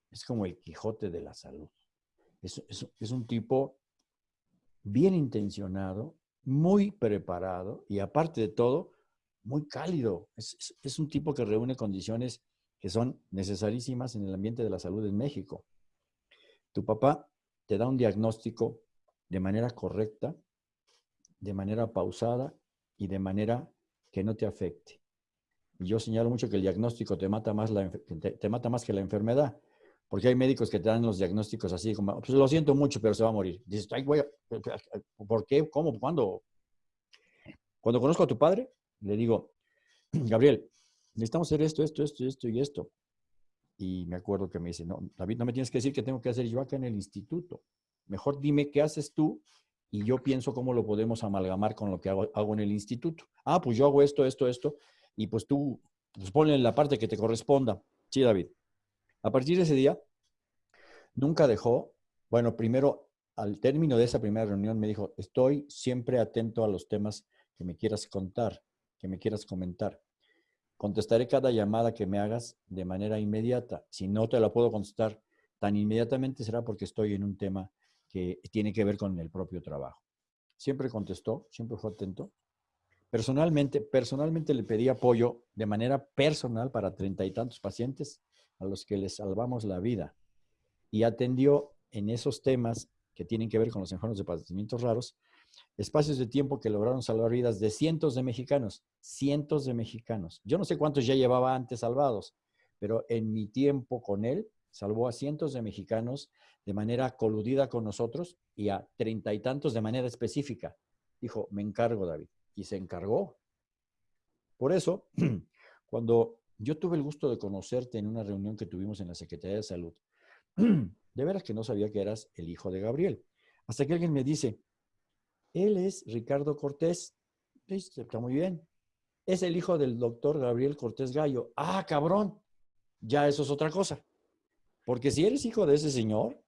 Es como el Quijote de la salud. Es, un tipo bien intencionado, muy preparado y aparte de todo, muy cálido. es, un tipo que reúne condiciones que son necesarísimas en el ambiente de la salud en México. Tu papá te da un diagnóstico de manera correcta, de manera pausada y de manera que no te afecte. Y yo señalo mucho que el diagnóstico te mata más, la, te, mata más que la enfermedad, porque hay médicos que te dan los diagnósticos así como, pues lo siento mucho, pero se va a morir. Dices, Ay, voy ¿por qué? ¿Cómo? ¿Cuándo? Cuando conozco a tu padre, le digo, Gabriel, necesitamos hacer esto, esto, esto, esto y esto. Y me acuerdo que me dice, no, David, no me tienes que decir qué tengo que hacer yo acá en el instituto. Mejor dime qué haces tú y yo pienso cómo lo podemos amalgamar con lo que hago, en el instituto. Ah, pues yo hago esto, esto, esto, y pues tú pues ponle la parte que te corresponda. Sí, David. A partir de ese día, nunca dejó, bueno, primero, al término de esa primera reunión me dijo, estoy siempre atento a los temas que me quieras contar, que me quieras comentar. Contestaré cada llamada que me hagas de manera inmediata. Si no te la puedo contestar tan inmediatamente será porque estoy en un tema que tiene que ver con el propio trabajo. Siempre contestó, siempre fue atento. Personalmente, personalmente le pedí apoyo de manera personal para treinta y tantos pacientes a los que les salvamos la vida. Y atendió en esos temas que tienen que ver con los enfermos de padecimientos raros, espacios de tiempo que lograron salvar vidas de cientos de mexicanos, cientos de mexicanos. Yo no sé cuántos ya llevaba antes salvados, pero en mi tiempo con él salvó a cientos de mexicanos de manera coludida con nosotros y a treinta y tantos de manera específica. Dijo, me encargo, David. Y se encargó. Por eso, cuando yo tuve el gusto de conocerte en una reunión que tuvimos en la Secretaría de Salud, de veras que no sabía que eras el hijo de Gabriel. Hasta que alguien me dice, él es Ricardo Cortés. Está muy bien. Es el hijo del doctor Gabriel Cortés Gallo. Ah, cabrón. Ya eso es otra cosa. Porque si eres hijo de ese señor,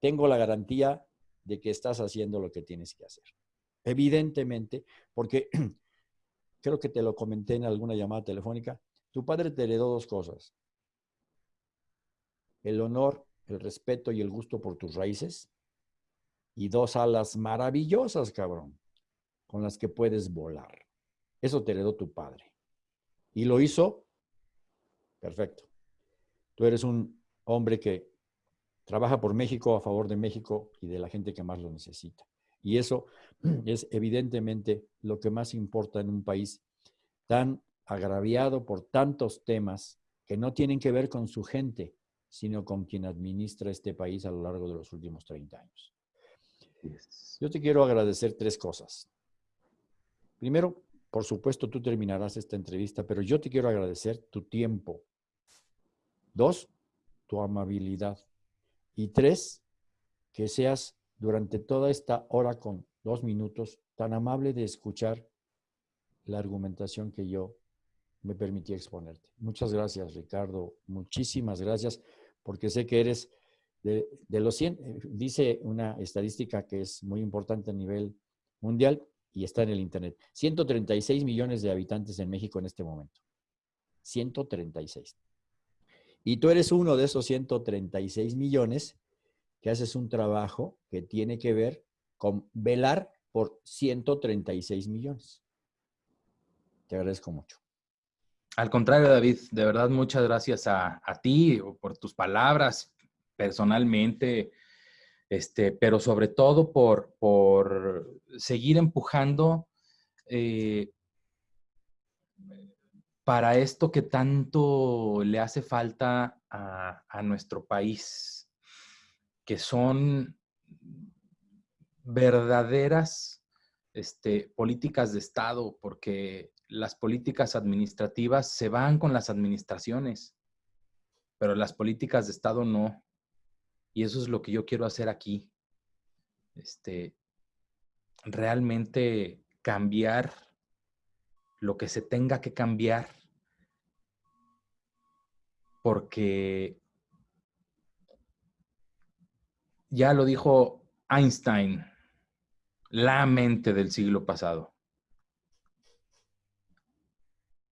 tengo la garantía de que estás haciendo lo que tienes que hacer. Evidentemente, porque creo que te lo comenté en alguna llamada telefónica, tu padre te heredó dos cosas. El honor, el respeto y el gusto por tus raíces y dos alas maravillosas, cabrón, con las que puedes volar. Eso te heredó tu padre. Y lo hizo perfecto. Tú eres un hombre que trabaja por México, a favor de México y de la gente que más lo necesita. Y eso es evidentemente lo que más importa en un país tan agraviado por tantos temas que no tienen que ver con su gente, sino con quien administra este país a lo largo de los últimos 30 años. Yo te quiero agradecer tres cosas. Primero, por supuesto, tú terminarás esta entrevista, pero yo te quiero agradecer tu tiempo. Dos, tu amabilidad. Y tres, que seas durante toda esta hora con dos minutos tan amable de escuchar la argumentación que yo me permití exponerte. Muchas gracias, Ricardo. Muchísimas gracias, porque sé que eres de, los 100, eh, dice una estadística que es muy importante a nivel mundial y está en el Internet. 136 millones de habitantes en México en este momento. 136. Y tú eres uno de esos 136 millones que haces un trabajo que tiene que ver con velar por 136 millones. Te agradezco mucho. Al contrario, David, de verdad muchas gracias a, ti por tus palabras personalmente, este, pero sobre todo por, por seguir empujando eh, para esto que tanto le hace falta a, a nuestro país, que son verdaderas este, políticas de Estado, porque las políticas administrativas se van con las administraciones, pero las políticas de Estado no. Y eso es lo que yo quiero hacer aquí. Este, realmente cambiar lo que se tenga que cambiar, porque ya lo dijo Einstein, la mente del siglo pasado.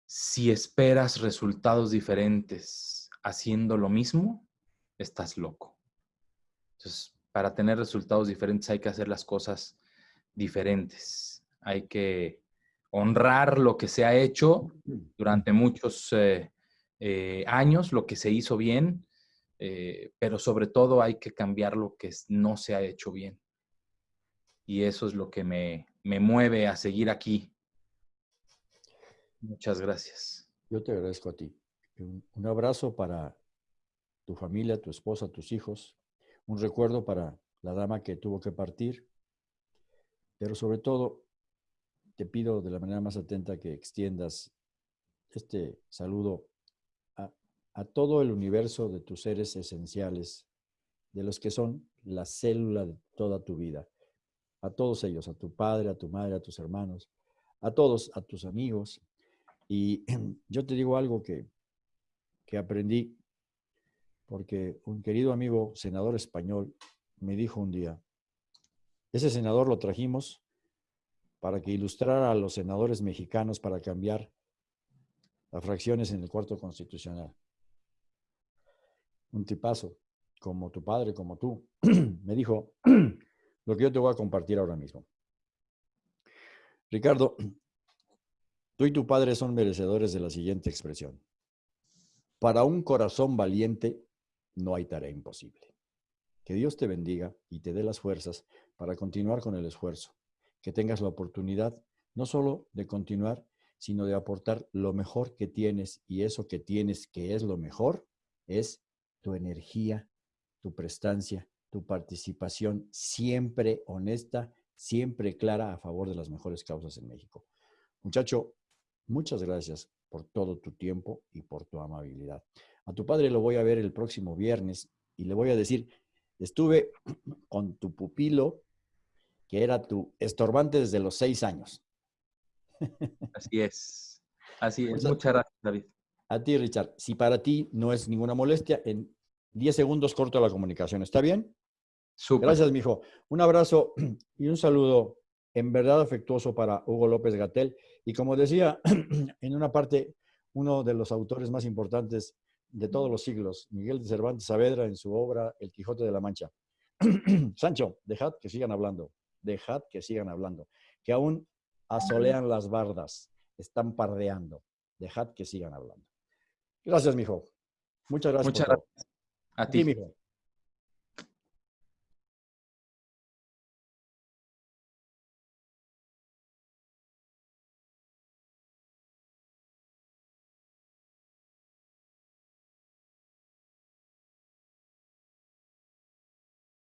Si esperas resultados diferentes haciendo lo mismo, estás loco. Entonces, para tener resultados diferentes hay que hacer las cosas diferentes. Hay que honrar lo que se ha hecho durante muchos eh, eh, años, lo que se hizo bien, eh, pero sobre todo hay que cambiar lo que no se ha hecho bien. Y eso es lo que me, me mueve a seguir aquí, Muchas gracias. Yo te agradezco a ti. Un, abrazo para tu familia, tu esposa, tus hijos. Un recuerdo para la dama que tuvo que partir. Pero sobre todo, te pido de la manera más atenta que extiendas este saludo a, todo el universo de tus seres esenciales, de los que son la célula de toda tu vida. A todos ellos, a tu padre, a tu madre, a tus hermanos, a todos, a tus amigos, y yo te digo algo que, que aprendí, porque un querido amigo senador español me dijo un día, ese senador lo trajimos para que ilustrara a los senadores mexicanos para cambiar las fracciones en el cuarto constitucional. Un tipazo, como tu padre, como tú, me dijo lo que yo te voy a compartir ahora mismo. Ricardo, Tú y tu padre son merecedores de la siguiente expresión. Para un corazón valiente no hay tarea imposible. Que Dios te bendiga y te dé las fuerzas para continuar con el esfuerzo. Que tengas la oportunidad no solo de continuar, sino de aportar lo mejor que tienes y eso que tienes que es lo mejor es tu energía, tu prestancia, tu participación siempre honesta, siempre clara a favor de las mejores causas en México. Muchacho, Muchas gracias por todo tu tiempo y por tu amabilidad. A tu padre lo voy a ver el próximo viernes y le voy a decir, estuve con tu pupilo, que era tu estorbante desde los seis años. Así es. Así es. Pues Muchas gracias, David. A ti, Richard. Si para ti no es ninguna molestia, en 10 segundos corto la comunicación. ¿Está bien? Super. Gracias, mijo. Un abrazo y un saludo en verdad afectuoso para Hugo López Gatel y como decía, en una parte, uno de los autores más importantes de todos los siglos, Miguel de Cervantes Saavedra, en su obra El Quijote de la Mancha. Sancho, dejad que sigan hablando, dejad que sigan hablando, que aún asolean las bardas, están pardeando, dejad que sigan hablando. Gracias, mijo. Muchas gracias. Muchas gracias. A ti, mijo.